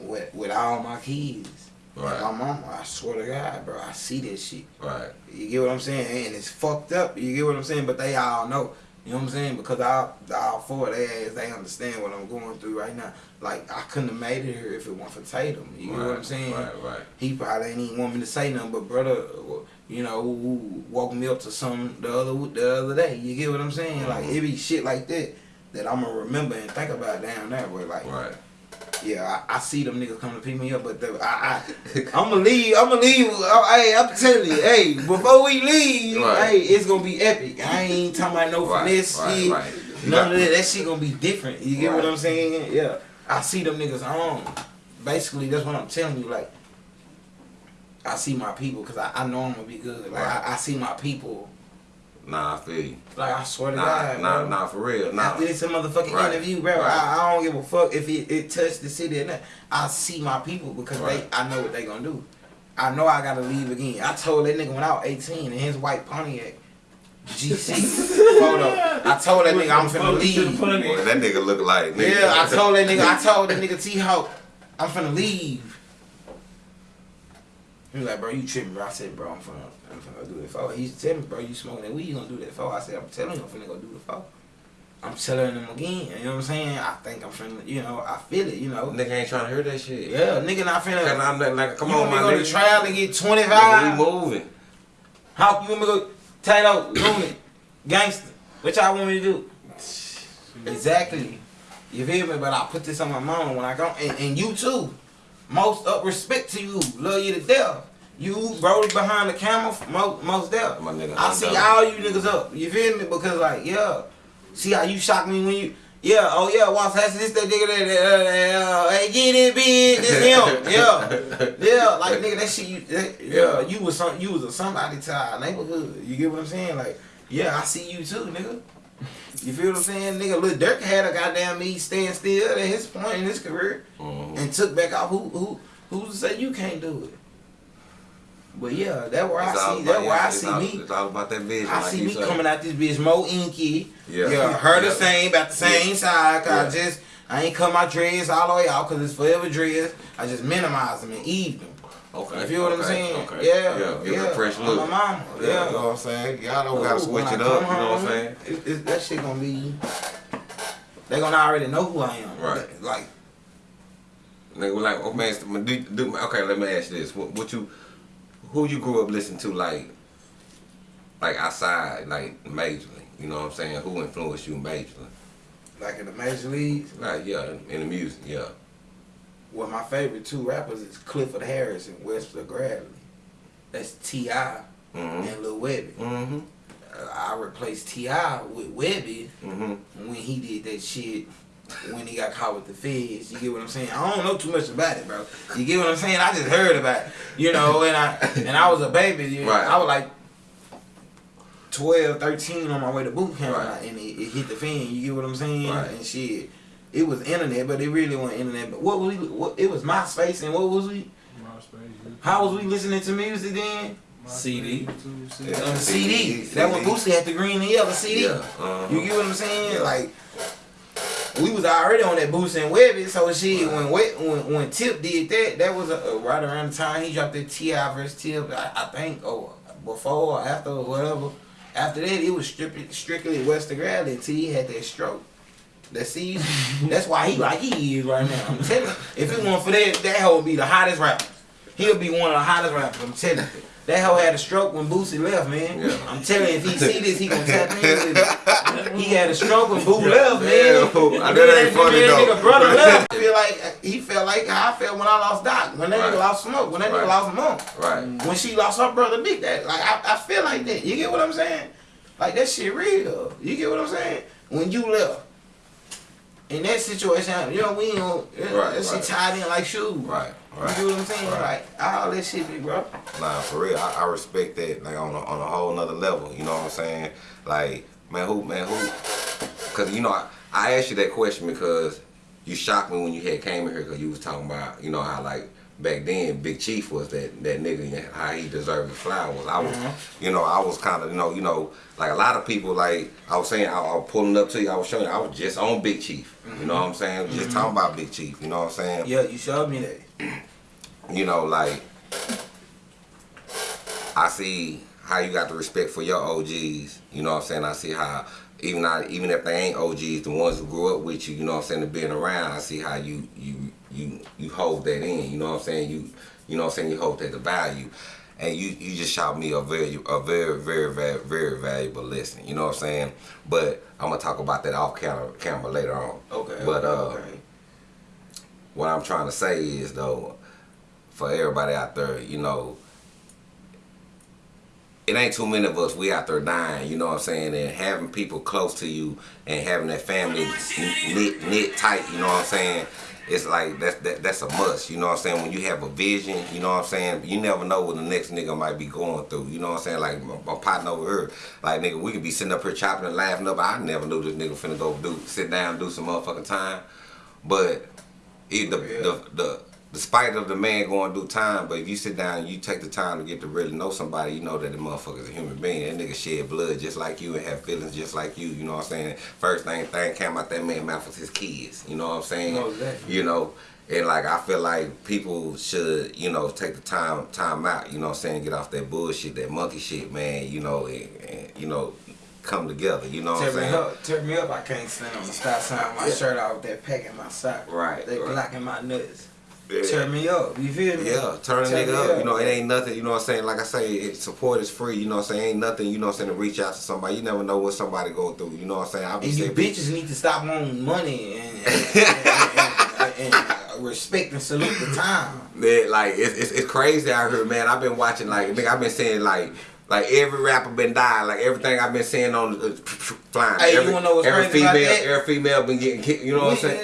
with with all my kids. Right. My mama, I swear to God, bro, I see this shit. Right. You get what I'm saying? And it's fucked up. You get what I'm saying? But they all know. You know what I'm saying? Because all, all four of their ass, they understand what I'm going through right now. Like, I couldn't have made it here if it weren't for Tatum. You get what I'm saying? Right. Right. He probably ain't even want me to say nothing, but brother, you know, who woke me up to some the other the other day. You get what I'm saying? Like, mm-hmm. it be shit like that that I'm gonna remember and think about down there. Where like, Right. Yeah, I, I see them niggas coming to pick me up, but the, I, I, (laughs) I'm gonna leave. I'm gonna leave. uh, hey, I'm telling you, hey, before we leave, Right. hey, it's gonna be epic. I ain't talking about no Right, finesse right, shit. right. None of that. That shit gonna be different. You get what I'm saying? Yeah. I see them niggas on. Basically, that's what I'm telling you. Like, I see my people because I, I know I'm gonna be good. Like. I, I see my people. Nah, I feel you. Like, I swear to Nah, God, nah, bro. nah, for real. Nah. After this motherfucking Right. interview, bro, Right. I, I don't give a fuck if it, it touched the city or not. I see my people because Right. they, I know what they gonna do. I know I gotta leave again. I told that nigga when I was 18 in his white Pontiac G6 photo. (laughs) I told that nigga I'm finna leave. Boy, that nigga look like nigga. Yeah, I told that nigga, I (laughs) told that nigga T Hawk, I'm finna leave. He was like, bro, you tripping, bro. I said, bro, I'm finna, I'm finna go do that for. He said, me, bro, you smoking that weed, you gonna do that for? I said, I'm telling you, I'm finna go do the for. I'm telling him again, you know what I'm saying? I think I'm finna, you know, I feel it, you know. Nigga ain't trying to hear that shit. Yeah, nigga not finna. Cause I'm like, like, come you on, my nigga. to trial and get Nigga, 25? we moving. How you want me to go, Tato, Looney, Gangster? What y'all want me to do? Exactly. You feel me? But I put this on my mama when I go, and, and you too. Most up respect to you, love you to death. You bro behind the camera, most, most death. My nigga, I see all you niggas up. You feel me? Because like, yeah, see how you shock me when you. Yeah, oh yeah, Watts has this, that nigga, that, that, uh, uh, hey, get it, bitch, this him, (laughs) yeah, yeah, like nigga, that shit, you, that, yeah, you was some, you was a somebody to our neighborhood. You get what I'm saying? Like, yeah, I see you too, nigga. You feel what I'm saying, nigga? Lil Durk had a goddamn me stand still at his point in his career Mhm. and took back off. Who, who, who's to say you can't do it? But yeah, that where I It's all see, about- that where I see all- me. It's all about that vision. I like see you me say. coming out this bitch more inky. Yeah. Yeah, her the Yeah. same, about the same side. Cause I just I ain't cut my dreads all the way out because it's forever dreads. I just minimize them and eve them. Okay. You feel what I'm saying? Okay. Yeah, Yeah. Give yeah. it a fresh I'm look. a mama. Yeah. Yeah. You know what I'm saying? Y'all don't gotta switch it up. You know what I'm saying? It, it, that shit gonna be. They gonna already know who I am. Right. Like Nigga, like, oh man, do, do, okay. Let me ask you this: what, what you, who you grew up listening to, like, like outside, like majorly? You know what I'm saying? Who influenced you majorly? like in the major leagues. Like, yeah, in the music, yeah. Well, my favorite two rappers is Clifford Harris and Webster Gradney. That's T.I. Mm-hmm. and Lil Webbie. Mm-hmm. I replaced T.I. with Webbie Mm-hmm. when he did that shit. When he got caught with the feds, you get what I'm saying? I don't know too much about it, bro. You get what I'm saying? I just heard about it, you know. And I and I was a baby. You know, Right. I was like 12, 13 on my way to boot camp, Right. and it, it hit the fan. You get what I'm saying? Right. And shit, it was internet, but it really wasn't internet. But what was we? What, it was MySpace, and what was we? MySpace. How was we listening to music then? CD. Yeah. On the CD. That when CD. Boosie had the green and yellow CD. Yeah. Uh-huh. You get what I'm saying? Yeah. Like we was already on that Boosie and Webbie, so she Right. When when when Tip did that, that was uh right around the time he dropped that T.I. versus Tip. I, I think or before or after or whatever. After that, it was strictly strictly Webster Gradney until he had that stroke. That see, (laughs) that's why he like he is right now. I'm telling you, if it weren't for that, that hoe would be the hottest rapper. He'll be one of the hottest rappers. I'm telling you. That hoe had a stroke when Boosie left, man. Yeah. I'm telling you, if he see this, he gonna tap in with it. He had a stroke when Boo left, man. Yeah, I know that ain't funny, that though. Nigga brother left. I feel like he felt like how I felt when I lost Doc, when that Right. nigga lost Smoke, when that Right. nigga lost Monk, Right. when she lost her brother Big. That like I, I feel like that. You get what I'm saying? Like that shit real. You get what I'm saying? When you left. In that situation, you know, we don't, Right, that shit tied in like shoes. Right. You Right. get what I'm saying? Right. Like, all that shit be, bro. Nah, for real, I, I respect that like on a, on a whole nother level. You know what I'm saying? Like, man, who, man, who? Because you know, I, I asked you that question because you shocked me when you had came in here because you was talking about, you know, how like back then Big Chief was that that nigga and how he deserved the flowers. I was, mm-hmm. you know, I was kind of, you know, you know, like a lot of people, like I was saying, I, I was pulling up to you, I was showing you, I was just on Big Chief. You know what I'm saying? Just mm-hmm. talking about Big Chief. You know what I'm saying? Yeah, you showed me that. You know, like I see how you got the respect for your OGs. You know what I'm saying? I see how even not even if they ain't OGs, the ones who grew up with you, you know what I'm saying, being around, I see how you you you you hold that in. You know what I'm saying? You you know what I'm saying? You hold that the value. And you, you just shot me a very a very very very very valuable lesson. You know what I'm saying? But I'm gonna talk about that off camera camera later on. Okay. But uh, okay. What I'm trying to say is though, for everybody out there, you know, it ain't too many of us. We out there dying, you know what I'm saying, and having people close to you and having that family knit knit tight, you know what I'm saying. It's like that's that, that's a must, you know what I'm saying. When you have a vision, you know what I'm saying. You never know what the next nigga might be going through, you know what I'm saying. Like my, my partner over here, like nigga, we could be sitting up here chopping and laughing up. I never knew this nigga finna go do sit down do some motherfucking time, but it, the, Yeah. the the despite of the man going through time, but if you sit down and you take the time to get to really know somebody, you know that the motherfucker's a human being. That nigga shed blood just like you and have feelings just like you. You know what I'm saying? First thing thing came out that man mouth was his kids. You know what I'm saying? Most definitely. You know. And like I feel like people should, you know, take the time time out, you know what I'm saying, get off that bullshit, that monkey shit, man, you know, and, and you know, come together, you know what I'm Turn me saying? up, turn me up. I can't stand on the stop sign. My Yeah. shirt off with that pack in my sock. Right, That right. Glock in my nuts. Yeah. Turn me up. You feel me? Yeah, turn a nigga up. up. You know, it ain't nothing, you know what I'm saying? Like I say, it, support is free, you know what I'm saying? Ain't nothing, you know what I'm saying, to reach out to somebody. You never know what somebody go through, you know what I'm saying? Be And you bitches need to stop wanting money (laughs) and, and, and, and, respect and salute the time. Man, like it's, it's it's crazy out here, man. I've been watching like nigga, I've been saying like like every rapper been dying, like everything I've been seeing on uh, flying. Hey, you every, wanna know what's every female, that? every female been getting kicked. You know what I'm saying?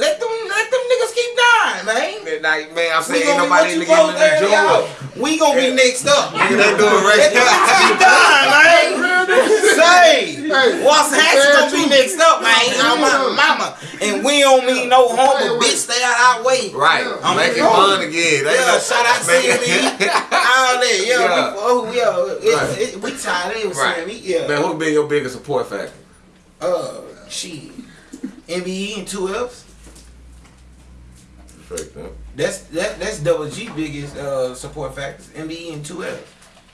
Let them let them niggas keep dying, man. Like man, I'm saying ain't nobody even you supposed to the. We gonna be next up. They doing Let them keep dying, man. (laughs) Say, what's Hatch gonna be next up, man? I'm my mama, and we don't mean no harm, but bitch, stay out our way. Right, I'm make it fun again. They Yeah, shout out to Make CME. it- (laughs) All that, yeah, Yeah. we, oh, yeah, it, Right. it, we tied in with Right. CME, yeah. Man, who been your biggest support factor? Uh, she. MBE and two Fs. Straight, man. That's that that's double G biggest uh support factors. MBE and two Fs.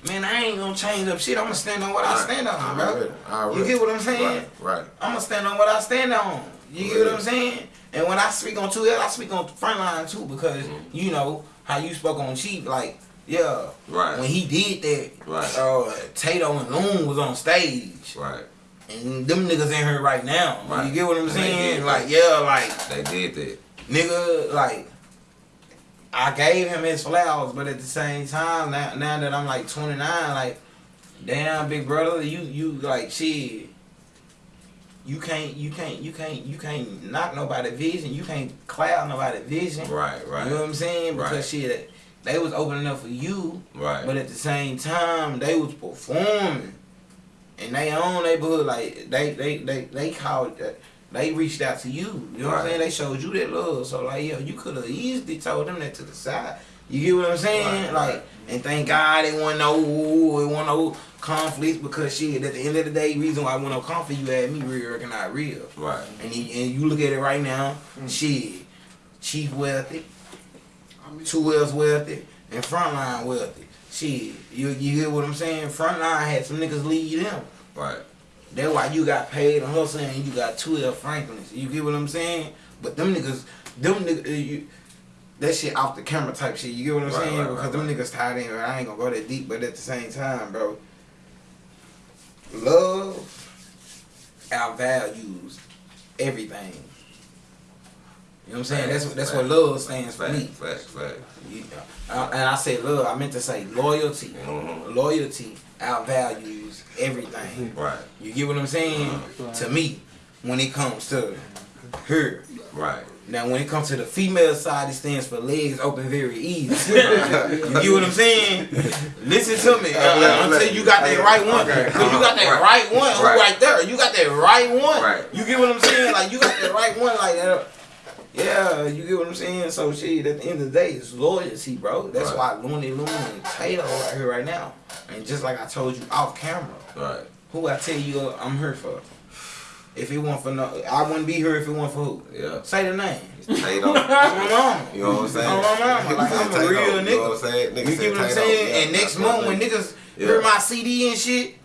Man, I ain't gonna change up shit. I'm gonna stand on what I stand on, bro. You get what I'm saying? Right, right. I'm gonna stand on what I stand on. You get what I'm saying? And when I speak on two L, I speak on frontline too because Mm-hmm. you know how you spoke on Chief, like yeah, Right. when he did that, Right. uh, Tato and Loon was on stage, Right. and them niggas in here right now. Right. You get what I'm saying? Like yeah, like They did that. nigga, like I gave him his flowers, but at the same time, now now that I'm like 29, like Damn, big brother, you you like shit. You can't you can't you can't you can't knock nobody vision. You can't cloud nobody vision. Right, right. You know what I'm saying? Because Right. shit, they was opening up for you, Right. but at the same time, they was performing in their own neighborhood. Like they they they they called. They reached out to you. You know what I'm saying? They showed you that love. So like, yeah, you could have easily told them that to the side. You get what I'm saying? Right, like, and thank God they want no, they want no conflicts because shit. At the end of the day, reason why I want no conflict, you had me real recognize real. Right. And you, and you look at it right now, hmm. shit, Chief wealthy, two Wells wealthy, and Frontline wealthy. Shit, you you hear what I'm saying? Frontline had some niggas lead them. Right. That's why you got paid on hustle and you got two L Franklins. You get what I'm saying? But them niggas, them niggas, uh, you, that shit off the camera type shit. You get what I'm Right, saying? right, because right, them niggas tied in. I ain't gonna go that deep, but at the same time, bro, love outvalues everything. You know what I'm saying? That's what that's what love stands for Facts, me. facts, facts. Uh, and I say love, I meant to say loyalty. Mhm. Loyalty outvalues everything. Right. You get what I'm saying? To me, when it comes to her. Right. Now, when it comes to the female side, it stands for legs open very easy. (laughs) you get what I'm saying? Listen to me uh, until you got that right one. Okay. Cause you got that Right. right one Right. right there. You got that right one. Right. You get what I'm saying? Like you got that right one. Like that. Yeah, you get what I'm saying? So shit, at the end of the day, it's loyalty, bro. That's Right. why Looney Loon and Tato right here right now. And just like I told you off camera, Right. who I tell you uh, I'm here for. If it weren't for no, I wouldn't be here if it weren't for who. Yeah. Say the name. Tato. Mama. (laughs) You know what I'm saying? On my mama. Like, I'm a real You know what I'm saying? Nigga You get what I'm saying? Yeah, and next month when niggas Yeah. hear my CD and shit,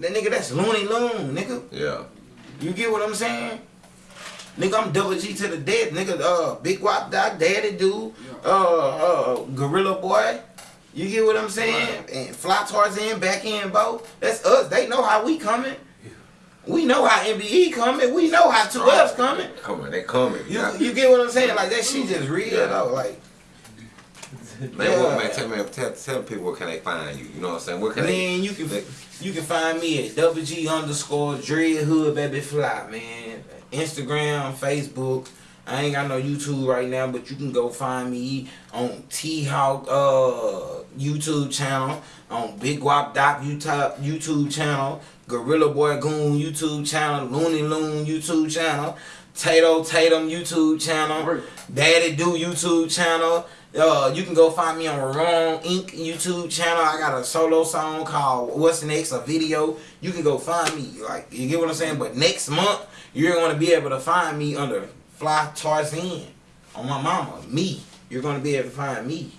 that nigga that's Looney Loon, nigga. Yeah. You get what I'm saying? Nigga, I'm double G to the death. Nigga, uh, Big Wop Doc, Daddy Dude, uh, uh, Gorilla Boy. You get what I'm saying? And Fly Tarzan, back end Bo. That's us. They know how we coming. We know how MBE coming. We know how 2F's coming. Come on, they coming. You, you get what I'm saying? Like that shit just real Yeah. though. Like Man, what, Yeah. man, tell me, tell, tell people where can they find you? You know what I'm saying? Where can they? you can they- you can find me at double G underscore Dread Hood Baby Fly, man. Instagram, Facebook. I ain't got no YouTube right now, but you can go find me on T Hawk uh YouTube channel, on Big Wop Doc YouTube YouTube channel, Gorilla Boy Goon YouTube channel, Looney Loon YouTube channel, Tato Tatum YouTube channel, Daddy Do YouTube channel. Uh, you can go find me on Wrong Inc. YouTube channel. I got a solo song called What's Next, a video. You can go find me. Like, you get what I'm saying? But next month, you're going to be able to find me under Fly Tarzan on my mama. Me. You're going to be able to find me.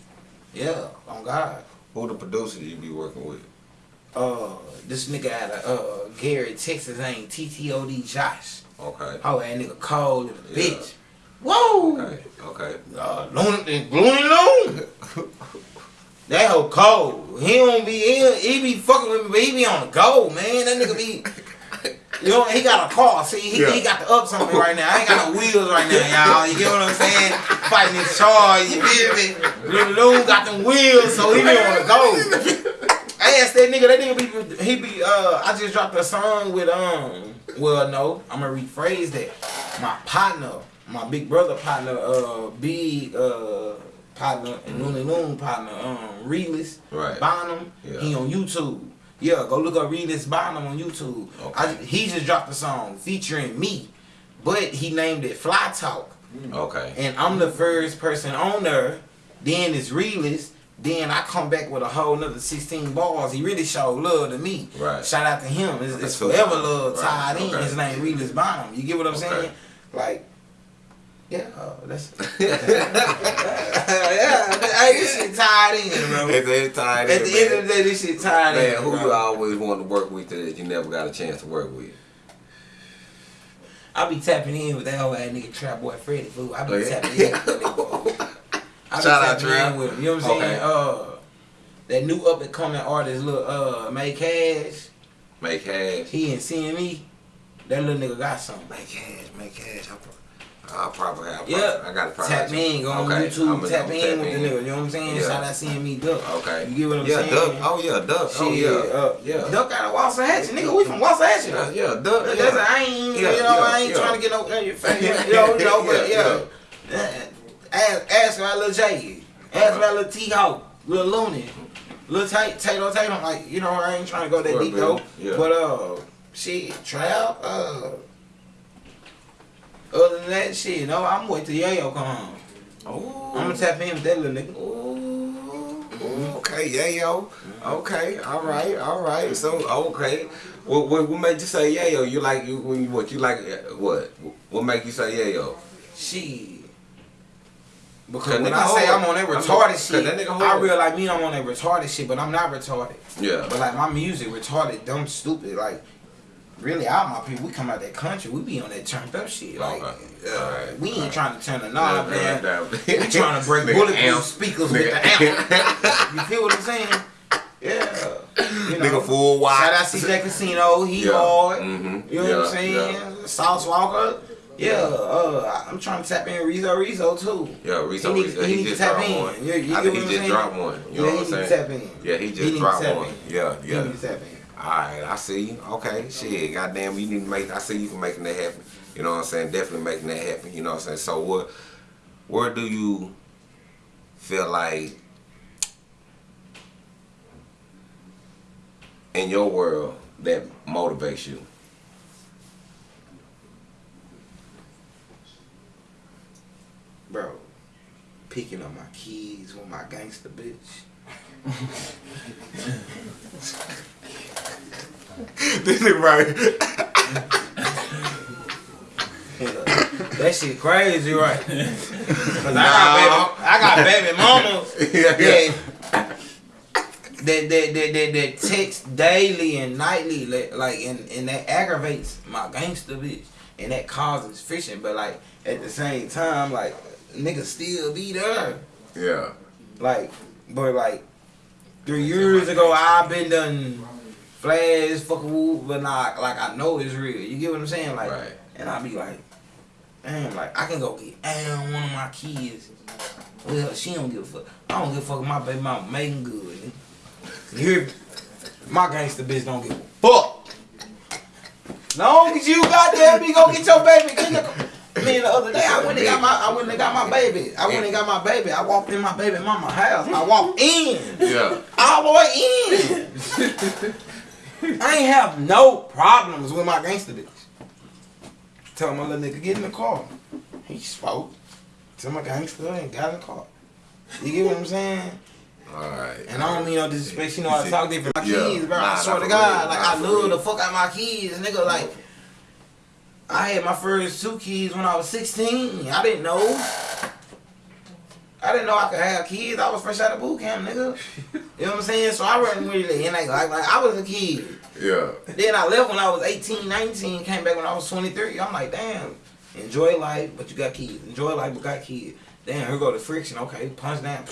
Yeah, on God. Who the producer you be working with? Uh, this nigga out of uh, Gary, Texas, ain't TTOD Josh. Okay. Oh, that nigga cold Yeah. bitch. Whoa! Okay. Okay. Uh, Looney, Looney Loon. (laughs) That hoe cold. He don't be he, he be fucking with me, but he be on the go, man. That nigga be. You know, he got a car. See, he, he got the ups on me right now. I ain't got no wheels right now, y'all. You get what I'm saying? Fighting this charge, you feel me? Looney Loon got them wheels, so he be on the go. I asked that nigga, that nigga be, he be, uh, I just dropped a song with, um, well, no, I'm gonna rephrase that. My partner, my big brother partner, uh, big, uh, partner, and Looney Loon partner, um, Realist Right. Bonham, Yeah. he on YouTube. Yeah, go look up Realist Bonham on YouTube. I, he just dropped a song featuring me, but he named it Fly Talk. Mm. Okay. And I'm the first person on there. Then it's realist. Then I come back with a whole nother 16 bars. He really showed love to me. Right. Shout out to him. It's, it's forever love Right. tied in. Okay. His name Realist Bonham. You get what I'm Okay. saying? Like, yeah, uh, that's (laughs) (laughs) yeah. Hey, this shit tied in, bro. It's, it's tied At in, the end of the day, this shit tied Man, in. who bro. you always wanted to work with that you never got a chance to work with? I be tapping in with that old ass nigga Trap Boy Freddy fool. I be Oh, yeah? tapping in with that (laughs) nigga. I be Shout out, tapping Trap. in with him. You know what I'm Okay. saying? Uh, that new up and coming artist, little uh, May Cash. Make cash. He and CME. That little nigga got something. Make cash, make cash. I, pro- I'll probably have. Yeah, I got to probably. tap in, go on Okay, YouTube, I'ma- tap I'ma in with the nigga. You know what I'm saying? Yeah. Shout out seeing me duck. Okay. You get what I'm yeah, saying? Duck. Oh yeah, Duck. Oh yeah. uh, yeah. Duck out of Waxahachie, nigga. We from Waxahachie. Yeah, yeah, Duck. That's Yeah. I ain't, Yeah, you know, yeah, I ain't yeah. trying to get no in (laughs) you know, you know, but Yeah, yeah. Ask, ask about little J, ask about little T Hawk, little Looney, little Tate, Tato Tatum, like, you know, I ain't trying to go that deep though. Yeah. But uh, shit, trap, uh, other than that, shit, no, I'm waiting till Yayo come home. Oh. I'm gonna tap in with that little nigga. Ooh, mm-hmm. okay, yeah, yo. Mm-hmm. Okay, all right, all right. So, okay. What, what, what made you say yeah, yo? You like you when you what you like what? What make you say yeah, yo? Shit. Because when I say. I'm on that I'm- retarded shit, that nigga I realize me I'm on that retarded shit, but I'm not retarded. Yeah. But like my music retarded, dumb, stupid. Like really, all my people, we come out that country, we be on that turned up shit. Like Okay. uh, Alright. we ain't Alright. trying to turn the knob Yeah, down. (laughs) We trying to break bulletproof speakers with the amp. (laughs) You feel what I'm saying? Yeah. You know. Nigga full wide. Shout out CJ Casino, he Yeah. hard. Mhm. You know what I'm saying? yeah. Sauce Walker. Yeah, uh, I'm trying to tap in Rizzo Rizzo too. Yeah, Rizzo, He Rizzo, he he, just tap dropped in. one. Yeah, you I think he just dropped one. You Yeah, know he what I'm saying? tap in. Yeah, he He just dropped one. Yeah, He yeah. need to tap in. Alright, I see you. Okay, shit. Goddamn, you need to make I see you for making that happen. You know what I'm saying? Definitely making that happen. You know what I'm saying? So what where do you feel like in your world that motivates you? Bro, picking up my keys with my gangster bitch. (laughs) this is right. that shit crazy, right? (laughs) 'Cause I, Nah. got baby, I got (laughs) baby mamas yeah, yeah. that, that, that, that, that, that text daily and nightly, like, like and, and that aggravates my gangster bitch. And that causes friction, but like at the same time, like niggas still be there. Yeah. Like, but like three years ago, I've been done flash fucking woo, but not like I know it's real. You get what I'm saying? Like, Right. and I be like, damn, like I can go get damn one of my kids. Well, she don't give a fuck. I don't give a fuck. My baby mama making good. You hear? My gangster bitch don't give a fuck. Long as you goddamn me go get your baby. The, Man, the other day I went and got my I went and got my baby. I went and got my baby. I walked in my baby mama house. I walked in. Yeah. All the way in. I ain't have no problems with my gangster bitch. Tell my little nigga get in the car. He spoke Tell my gangster and got in the car. You get what I'm saying? Alright. And I don't mean no disrespect. You know I talk different. My Yeah. kids, bro. Nah, I swear to God, like I love the fuck out my kids, nigga. Like I had my first two kids when I was 16. I didn't know. I didn't know I could have kids. I was fresh out of boot camp, nigga. (laughs) You know what I'm saying? So I wasn't really in like, like, like I was a kid. Yeah. Then I left when I was 18, 19, came back when I was 23. I'm like, damn, enjoy life, but you got kids. Enjoy life, but got kids. Damn, here go the friction. Okay, punch down.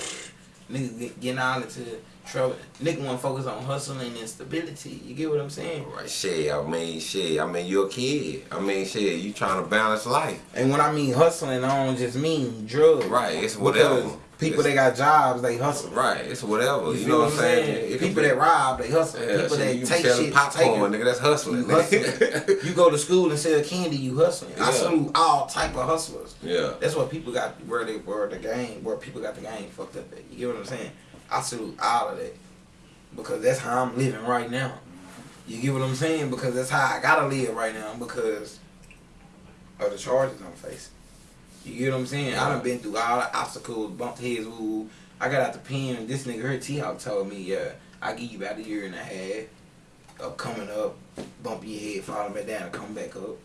Niggas get, getting all into trouble. Nigga want to focus on hustling and stability. You get what I'm saying? Right, shit. I mean, shit. I mean, you're a kid. I mean, shit. You trying to balance life. And when I mean hustling, I don't just mean drugs. Right. It's whatever. People that got jobs, they hustle. Right. It's whatever. You, You know what I'm saying? Could People that rob, they hustle. Yeah, people that you take shit, popcorn, take nigga. That's hustling. You hustling. (laughs) you go to school and sell candy, you hustling. I Yeah. salute all type of hustlers. yeah. That's what people got where they where the game where people got the game fucked up at. You get what I'm saying? I salute all of that. Because that's how I'm living right now. You get what I'm saying? Because that's how I gotta live right now because of the charges I'm facing. You get what I'm saying? I done been through all the obstacles, bumped heads, woo. I got out the pen. This nigga here, T Hawk told me, yeah, I give you about a year and a half of coming up, bump your head, falling back down, and come back up.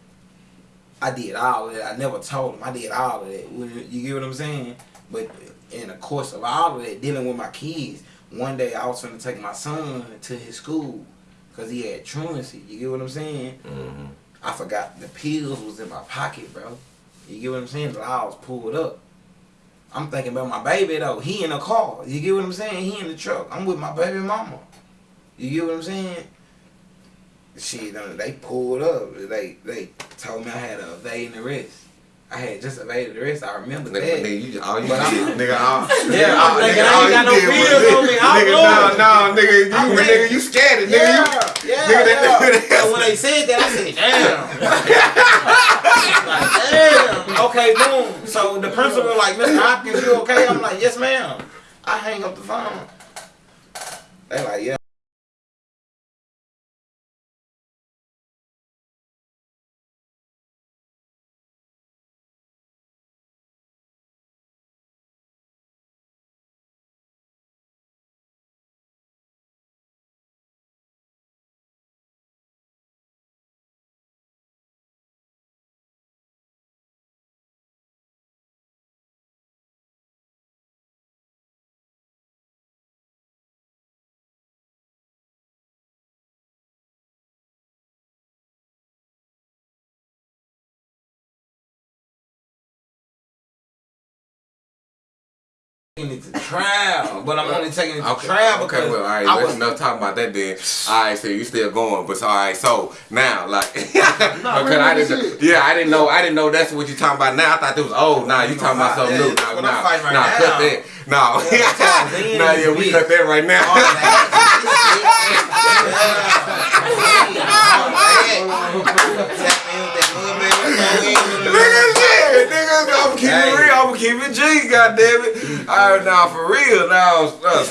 I did all of that. I never told him. I did all of that. You get what I'm saying? But in the course of all of that, dealing with my kids, one day I was going to take my son to his school because he had truancy. You get what I'm saying? Mm-hmm. I forgot the pills was in my pocket, bro. You get what I'm saying? The was pulled up. I'm thinking about my baby though. He in the car. You get what I'm saying? He in the truck. I'm with my baby mama. You get what I'm saying? Shit, they pulled up. They they told me I had a evade and arrest. I had just evaded the rest. I remember Nigga, that. nigga, you, all you But did, nigga, all, (laughs) Yeah, I'm all- thinking nigga, I ain't got no did bills on me. I'm Nigga, loaded. no, no, nigga, you, I'm nigga, you scared it, nigga. yeah, you, yeah, nigga, that- yeah. And when they said that, I said, damn. (laughs) like, damn. Okay, boom. So the principal like, Mr. Hopkins, you okay? I'm like, yes, ma'am. I hang up the phone. They like, yeah. Taking it to trial, but I'm only taking it to Okay, trial okay, well, all right, I let's was enough talking about that then. All right, so you still going, but so, all right, so now, like, because I didn't, yeah, I didn't know, I didn't know that's what you talking about now. I thought it was old. Nah, you talking about something new. that's Nah, nah, right nah, now. cut that. No, Yeah, nah, yeah, we cut that right all now. Nigga, shit, nigga, I'm keeping Hey. it real. I'm keeping it G, goddamn it. All right, now for real, now, uh,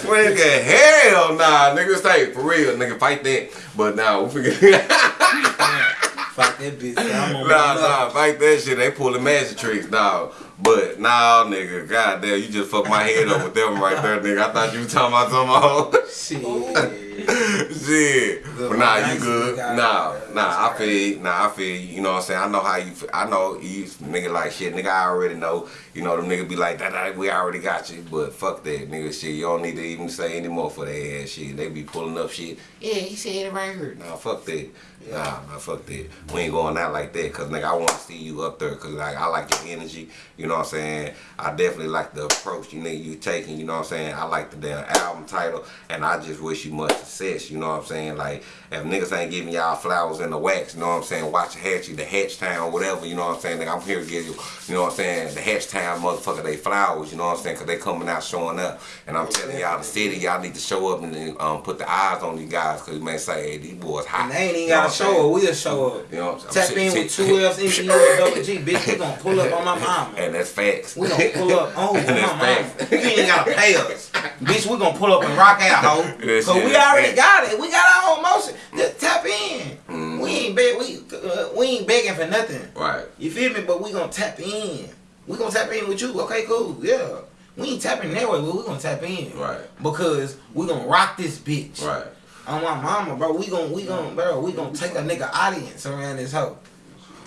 hell, nah, nigga, stay for real, nigga, fight that. But now, we forget. (laughs) Fuck that bitch. I'm on Nah, nah, fight that shit. They pulling magic tricks, dog. But nah, nigga, goddamn, you just fucked my head up with them right there, nigga. I thought you was talking about some (laughs) Shit. Shit. Good But nah, you good. Nah, nah, I feel. Nah, I feel you. You know what I'm saying? I know how you feel. I know you nigga like shit. Nigga, I already know. You know, them nigga be like, that, that, we already got you. But fuck that, nigga, shit. You don't need to even say anymore for that ass shit. They be pulling up shit. Yeah, he said it right here. Nah, fuck that. Nah, nah, fuck that. We ain't going out like that. Cause nigga, I want to see you up there. Cause like, I like your energy. You know what I'm saying? I definitely like the approach you nigga you taking. You know what I'm saying? I like the damn album title. And I just wish you much success. You know what I'm saying? Like, if niggas ain't giving y'all flowers in the wax, you know what I'm saying? Waxahachie, the Hatch Town, whatever, you know what I'm saying? Nigga, I'm here to give you, you know what I'm saying? The Hatch Town motherfucker, they flowers, you know what I'm saying? Cause they coming out showing up. And I'm telling y'all, the city, y'all need to show up and um, put the eyes on these guys. Cause you may say, hey, these boys hot. And they ain't even gotta show saying? up. We'll show up. You know what I'm saying? Tap in with two L's, and double G. Bitch, we gonna pull up on my mama. (laughs) And that's facts. We gonna pull up (laughs) on my mama. You ain't gotta pay us. (laughs) Bitch, we gonna pull up and rock out, ho. That Cause we already got it. We got our own motion. Just tap in. Mm-hmm. We ain't beg, we, uh, we ain't begging for nothing. Right. You feel me? But we gonna tap in. We gonna tap in with you. Okay, cool. Yeah. We ain't tapping that way, but we gonna tap in. Right. Because we gonna rock this bitch. Right. On my mama, bro. We gonna we gonna bro. We gonna take a nigga audience around this hoe.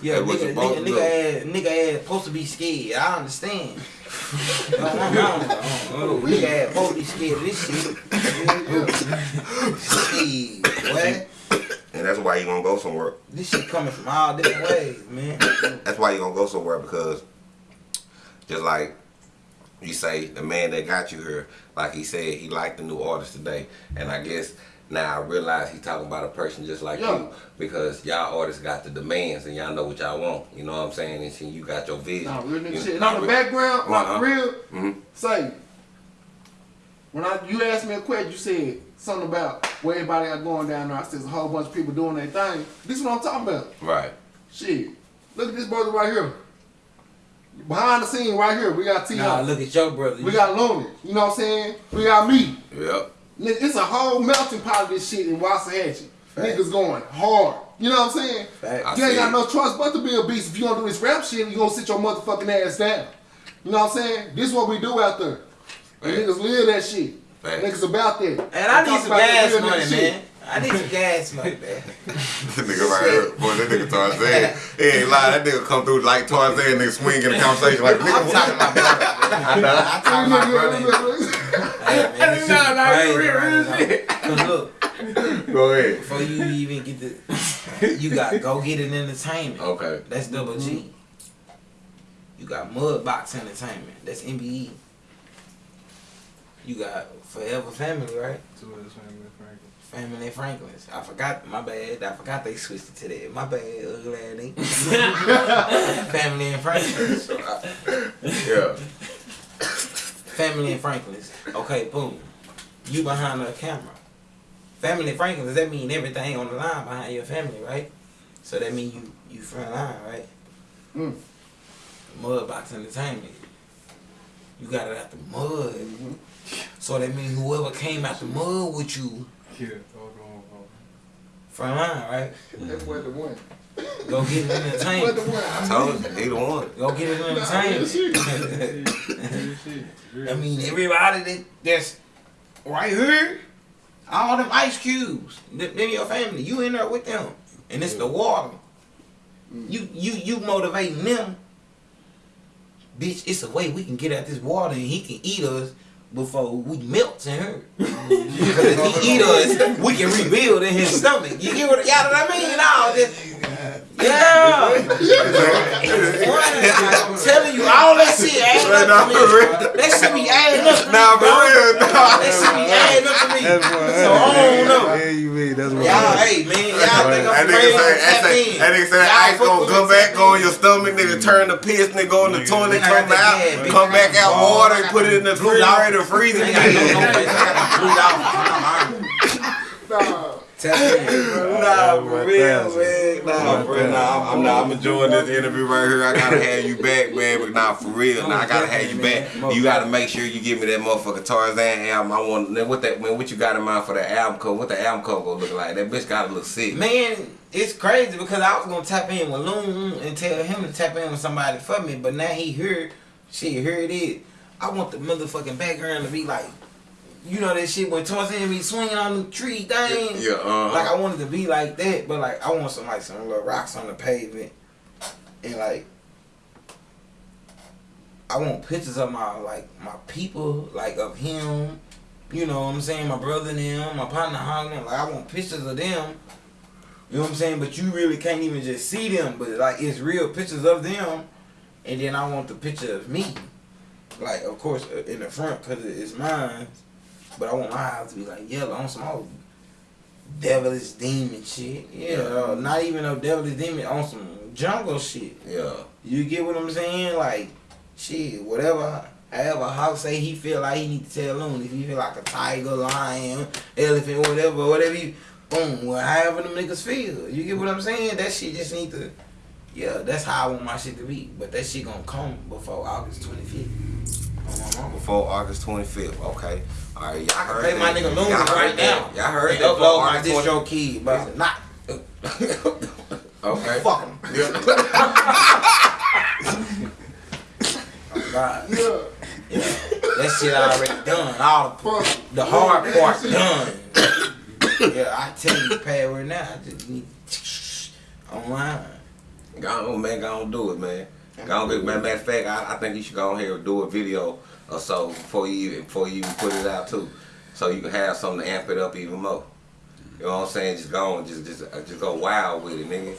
Yeah, nigga, nigga, nigga, ass, nigga ass supposed to be scared. I understand. On my mama, oh, nigga ass supposed to be scared of this shit. Shit, what? And that's why you gonna go somewhere. This shit coming from all different ways, man. That's why you gonna go somewhere because just like you say, the man that got you here, like he said, he liked the new artist today. And I guess now I realize he's talking about a person just like Yeah. you. Because y'all artists got the demands and y'all know what y'all want. You know what I'm saying? And see, you got your vision. Nah, real nigga You- shit. And on the background, like real, Mhm. say, when I you asked me a question, you said something about where everybody got going down there. I said there's a whole bunch of people doing their thing. This is what I'm talking about. Right. Shit. Look at this brother right here. Behind the scene right here, we got T. Nah, look at your brother. we got Looney. You know what I'm saying? We got me. Yep. Nigga, It's a whole melting pot of this shit in Waxahachie. Facts. Niggas going hard. You know what I'm saying? Facts. You ain't got no choice but to be a beast. If you gonna do this rap shit, you gonna sit your motherfucking ass down. You know what I'm saying? This is what we do out there. Niggas live that shit. Facts. Niggas about that. And I They need some about that gas money, man. shit. Man. I need some gas money, man. (laughs) that nigga right here, boy, that nigga Tarzan. He ain't lie, that nigga come through like Tarzan, nigga swing in the conversation like, I'm nigga, talking about brother. I know. I'm talking about brother. (laughs) Hey, man, this shit Nah, nah, crazy real, real right now. Cause look, Go ahead. before you even get the, (laughs) you got go get an entertainment. Okay. That's double G. Mm-hmm. You got Mudbox Entertainment. That's MBE. You got Forever Family, right? Family and Franklin's. I forgot. My bad. I forgot they switched it to that. My bad. Ugly ass. (laughs) Family and Franklin's. So I- Yeah. Family and Franklin's. Okay, boom. You behind the camera. Family and Franklin's. That mean everything on the line behind your family, right? So that mean you you front line, right? Mm. Mudbox Entertainment. You got it out the mud. So that means whoever came out the mud with you, Yeah, hold on, hold front line, right? That's mm-hmm. what the one. Go get it What the entertainment. one? I told you, he the one. Go get it Nah, entertainment. shit. (laughs) on. Shit, real I mean, everybody that, that's right here, all them ice cubes, them, them your family, you in there with them, and it's the water. Mm. You you you motivating them, bitch. It's a way we can get out this water, and he can eat us before we melt in her. (laughs) Because if he eat us, we can rebuild in his stomach. You get what, y'all know what I mean? No, this, yeah. I'm telling you, all that shit adding up to me. That shit be adding up to me. Nah, for real, nah. That shit be adding up to me. That's So I don't know. Yeah, you mean that's what Y'all, hey man, y'all think That I'm nigga crazy? say, that Tap say, in. that nigga say that ice fuck gonna come back tap on in. your stomach, nigga turn the piss, nigga go in the toilet, come out, come back out water, and put it in the Blue dog. refrigerator, freeze I it. got no, no. I got the blue dog. Nah. Tap in. Nah, my for real, man. Nah, for real. Nah, I'm, nah, I'm enjoying this interview right here. I gotta have you back, man. But nah, for real, nah, I gotta have you back. You gotta make sure you give me that motherfucker Tarzan album. I want. Then what that man? What you got in mind for that album cover? What the album cover gonna look like? That bitch gotta look sick. Man, it's crazy because I was gonna tap in with Loon and tell him to tap in with somebody for me, but now he heard, shit, here it is. I want the motherfucking background to be like, you know that shit when Tarzan be swinging on the tree thing. Yeah, uh-huh. Like I wanted to be like that, but like I want some like some little rocks on the pavement, and like I want pictures of my like my people, like of him. You know what I'm saying? My brother and them, my partner Hogman. Like I want pictures of them. You know what I'm saying? But you really can't even just see them. But like it's real pictures of them, and then I want the picture of me. Like of course uh, in the front because it's mine. But I want my eyes to be like yellow on some old devilish demon shit. Yeah, uh, not even a devilish demon on some jungle shit. Yeah. You get what I'm saying? Like, shit, whatever. However, how say he feel like he need to tell Loon. If he feel like a tiger, lion, elephant, whatever, whatever you, boom, well, however them niggas feel. You get what I'm saying? That shit just need to, yeah, that's how I want my shit to be. But that shit gonna come before August 25th. On my mama. Before August 25th. Okay. All right. Y'all I can heard play my nigga Loon right that. now. Y'all heard and that. upload my August 20 DistroKid, but not. Okay. (laughs) Fuck him. (laughs) oh God. Yeah. Yeah, that shit already done. All the, Fuck. the hard part done. yeah, I tell you, pad right now. I just need online. Go on, man. Go on, do it, man. Go on, get, man. Matter of fact, I, I think you should go on here and do a video or so before you even before you even put it out too, so you can have something to amp it up even more. You know what I'm saying? Just go on, just just uh, just go wild with it, nigga.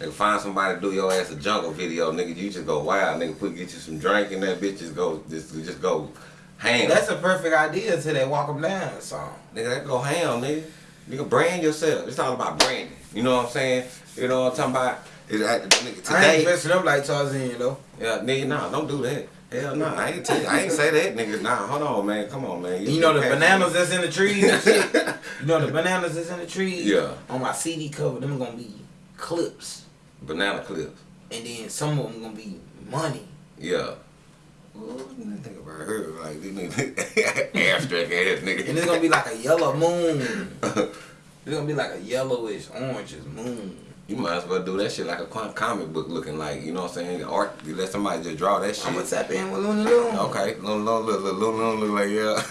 Nigga, find somebody to do your ass a jungle video, nigga. You just go wild, nigga. Put get you some drink in that bitch. Just go, just just go ham. That's a perfect idea to that them Down song. Nigga, that go ham, nigga. Nigga, brand yourself. It's all about branding. You know what I'm saying? You know what I'm talking about? Is that, nigga, I ain't today, dressing up like Tarzan though. yeah, nigga, nah, don't do that. Hell no, I ain't tell you, I ain't say that, nigga. Nah, hold on, man. Come on, man. You know the bananas that's in the trees and shit? (laughs) You know the bananas that's in the trees? Yeah. On my CD cover, them gonna be clips. Banana clips. And then some of them gonna be money. Yeah. Ooh, think about her like this nigga (laughs) abstract ass And it's gonna be like a yellow moon. (laughs) It's gonna be like a yellowish, orangish moon. You might as well do that shit like a comic book looking like, you know what I'm saying? Art, you let somebody just draw that shit. I'm gonna tap in with Looney Loon. Okay, little, little, little, little, little, look like, yeah.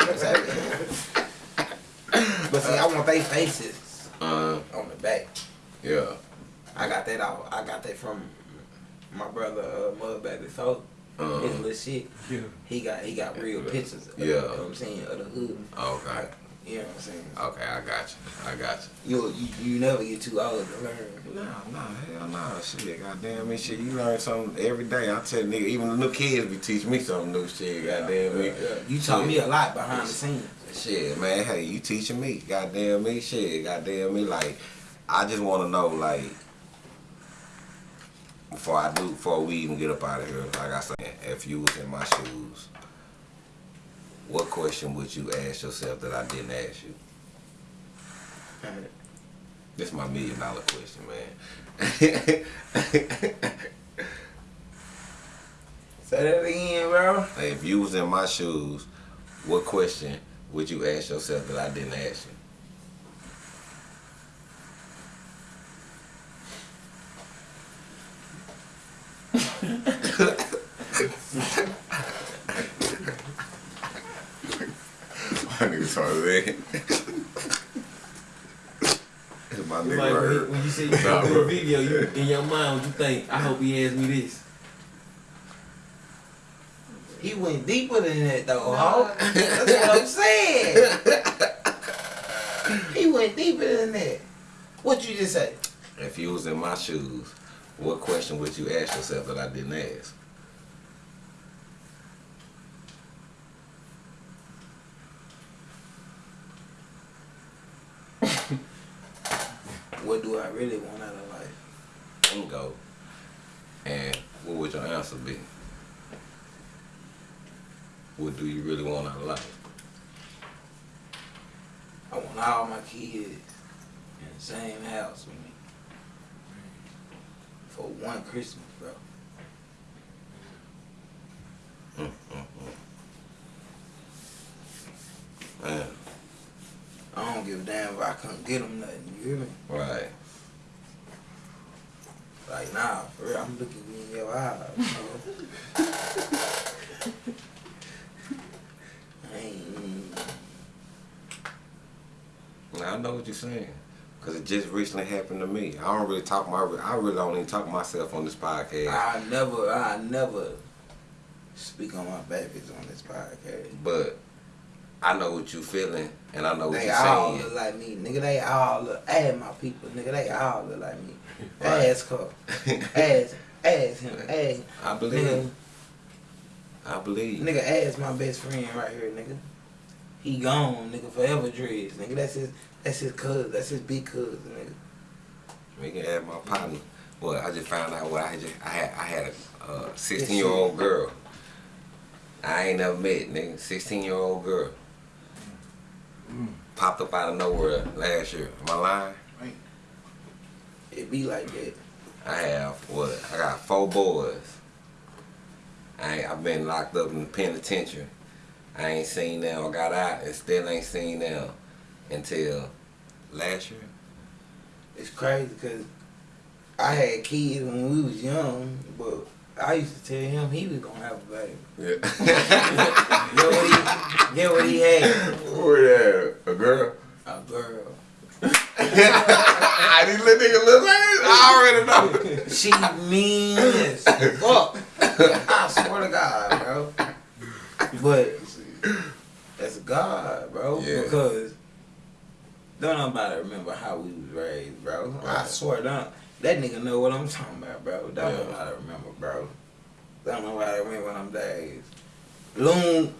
I'ma tap in. But see, I want they faces uh, on the back. yeah. I got that out. I got that from my brother uh, Mudbag before. Uh, His little shit. Yeah. He got he got real pictures. Of, Yeah. You know what I'm saying? Of the hood. okay. You know what I'm saying? Okay, I got you. I got You you, you never get too old to learn. you. No, no, hell no. Shit, goddamn me, shit. You learn something every day. I tell nigga, even the new kids be teaching me something new shit. Goddamn me. You taught me a lot behind the scenes. Shit, man. Hey, you teaching me? Goddamn me, shit. Goddamn me. Like, I just want to know, like, before I do, before we even get up out of here, like I said, if you was in my shoes, what question would you ask yourself that I didn't ask you? That's my million dollar question, man. (laughs) Say that again, bro. Hey, if you was in my shoes, what question would you ask yourself that I didn't ask you? (laughs) (laughs) (laughs) My nigga started there. My nigga like when, right he, when you say you Nah, saw bro. the video, you in your mind, what you think? I hope he asked me this. He went deeper than that though, ho. (laughs) That's what I'm saying. he went deeper than that. What you just say? If you was in my shoes, what question would you ask yourself that I didn't ask? What do I really want out of life? And go. And what would your answer be? What do you really want out of life? I want all my kids in the same house with me. For one Christmas, bro. Mm-hmm. Man, I don't give a damn if I couldn't get them nothing. You me? right. Like, nah, for real, I'm looking you in your eyes. bro. (laughs) I mm. I know what you're saying. Because it just recently happened to me. I don't really talk my, I really don't even talk to myself on this podcast. I never, I never speak on my babies on this podcast. But I know what you're feeling, and I know what you're all saying. look like me, nigga. They all look. Add my people, nigga. They all look like me. (laughs) Right. Ask her. Ask, ask him. (laughs) Ask. I Nigga, believe. I believe. nigga, ask my best friend right here, nigga. He gone, nigga. Forever dreads, nigga. That's his. That's his cousin. That's his big cousin, nigga. We can add my partner. Well, I just found out what I just I had I had a uh, 16 year old girl. I ain't never met, nigga. 16 year old girl. Popped up out of nowhere last year. Am I lying? It be like that. I have what? I got four boys. I I've been locked up in the penitentiary. I ain't seen them. I got out and still ain't seen them until last year. It's crazy because I had kids when we was young, but I used to tell him he was gonna have a baby. Yeah. (laughs) Get what he, get what he had? Who that? A girl? A girl. (laughs) I didn't let nigga look like it. I already know. (laughs) She mean as fuck. I swear to God, bro. But that's God, bro. Yeah. Because don't nobody remember how we was raised, bro. I swear, don't that nigga know what I'm talking about, bro. Don't Yeah. nobody remember, bro. Don't nobody remember them days. Loon,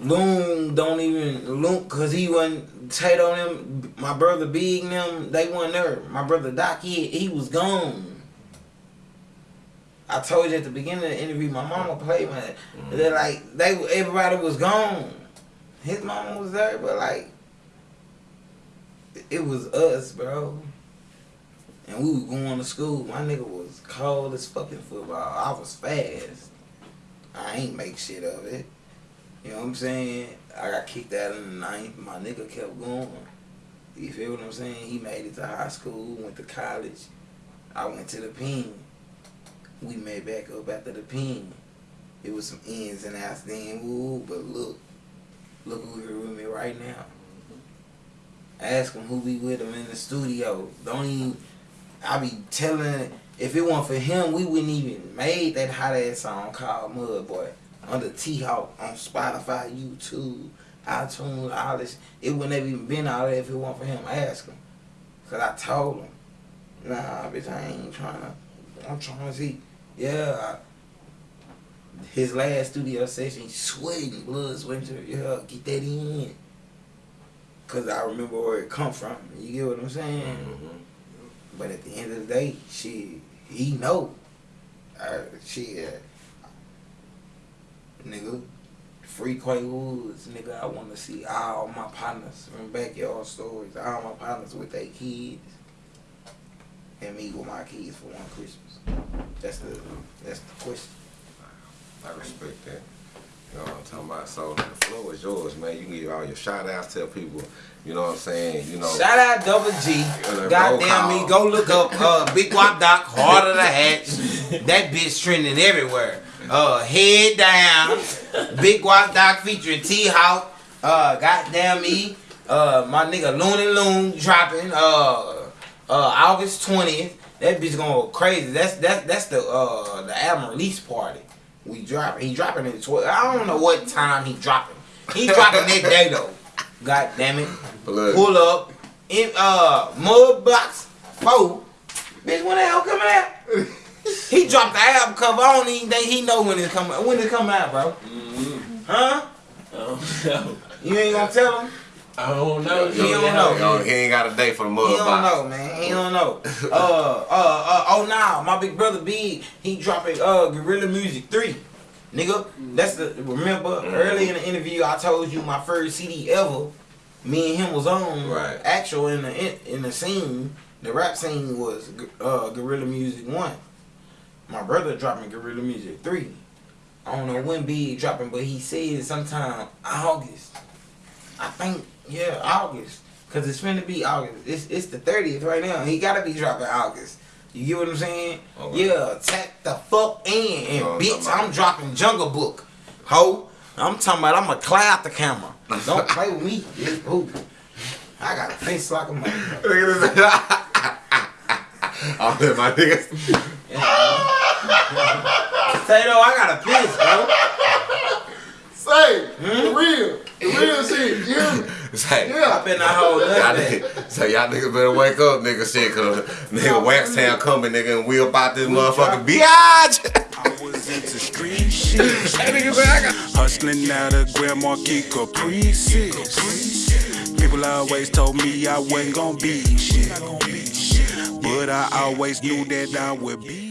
Loon don't even Loon, cause he wasn't Tato them. My brother Big them, they wasn't there. My brother Doc, he he was gone. I told you at the beginning of the interview, my mama played man. Mm-hmm. They're like they everybody was gone. His mama was there, but like it was us, bro. And we was going to school. My nigga was cold as fucking football. I was fast. I ain't make shit of it. You know what I'm saying? I got kicked out in the ninth. My nigga kept going. You feel what I'm saying? He made it to high school, went to college. I went to the pen. We met back up after the pen. It was some ins and outs then, woo, but look, look who here with me right now. Ask him who be with him in the studio. Don't even, I be telling, if it weren't for him, we wouldn't even made that hot ass song called Mud Boy under T Hawk on Spotify, YouTube, iTunes, all this. It wouldn't have even been out there if it weren't for him. Ask him. Cause I told him, nah, bitch, I ain't trying to, I'm trying to see. Yeah, his last studio session, sweating, blood, sweating. Yeah, get that in. cause I remember where it come from. You get what I'm saying? Mhm. But at the end of the day, she he know. Uh, she uh, nigga, free Quay Woods, nigga. I want to see all my partners from backyard stories, all my partners with their kids, and me with my kids for one Christmas. That's the that's the question. I respect that. You know what I'm talking about? So the floor is yours, man. You can give all your shout outs, tell people, you know what I'm saying? You know, Shout out Double G. Goddamn me, go look up uh, Big Wop Doc, Heart of the Hatch. (laughs) That bitch trending everywhere. Uh, head down. Big Wop Doc featuring T Hawk. Uh, goddamn me. Uh, my nigga Looney Loon dropping. Uh, uh, August twentieth. That bitch gonna go crazy. That's that's that's the uh the album release party. We dropping. He dropping in twelve. I don't know what time he dropping. He dropping that day though. God damn it Look. pull up in uh mud box four. Bitch, when the hell coming out? (laughs) he dropped the album cover. I don't even think he know when it's coming. When it come out, bro? Huh? Oh, no. (laughs) You ain't gonna tell him? I don't know. He don't know. Yo, he ain't got a day for the mud. He mud don't know, man. He don't know. Uh, uh, uh. Oh, nah. My big brother Big, he dropping uh Gorilla Music three. Nigga, that's the remember early in the interview I told you my first CD ever. Me and him was on Right. actual in the in, in the scene. The rap scene was uh Gorilla Music one. My brother dropping Gorilla Music three. I don't know when Big dropping, but he said sometime August. I think yeah August, cause it's finna be August. It's it's the thirtieth right now. He gotta be dropping August. You get what I'm saying? Okay. Yeah, tap the fuck in, and You know I'm bitch. I'm dropping Jungle Book, ho. I'm talking about I'm gonna cloud the camera. Don't (laughs) play with me, bitch. Ooh. I got a face like a motherfucker. (laughs) Look at this. I'll let my niggas. (laughs) Tato, I got a piss, bro. Say, hmm? the real, the real (laughs) shit. You hear me? Say, I Yeah. been not hold Y'all, nothing. so y'all niggas better wake up, nigga. Shit, cause nigga Wax Town coming, nigga, and we about this motherfucking biatch. I was into street shit. (laughs) That nigga said I got. Hustling out of Grand Marquis Caprices. People always told me I wasn't gonna be shit. But I always knew that I would be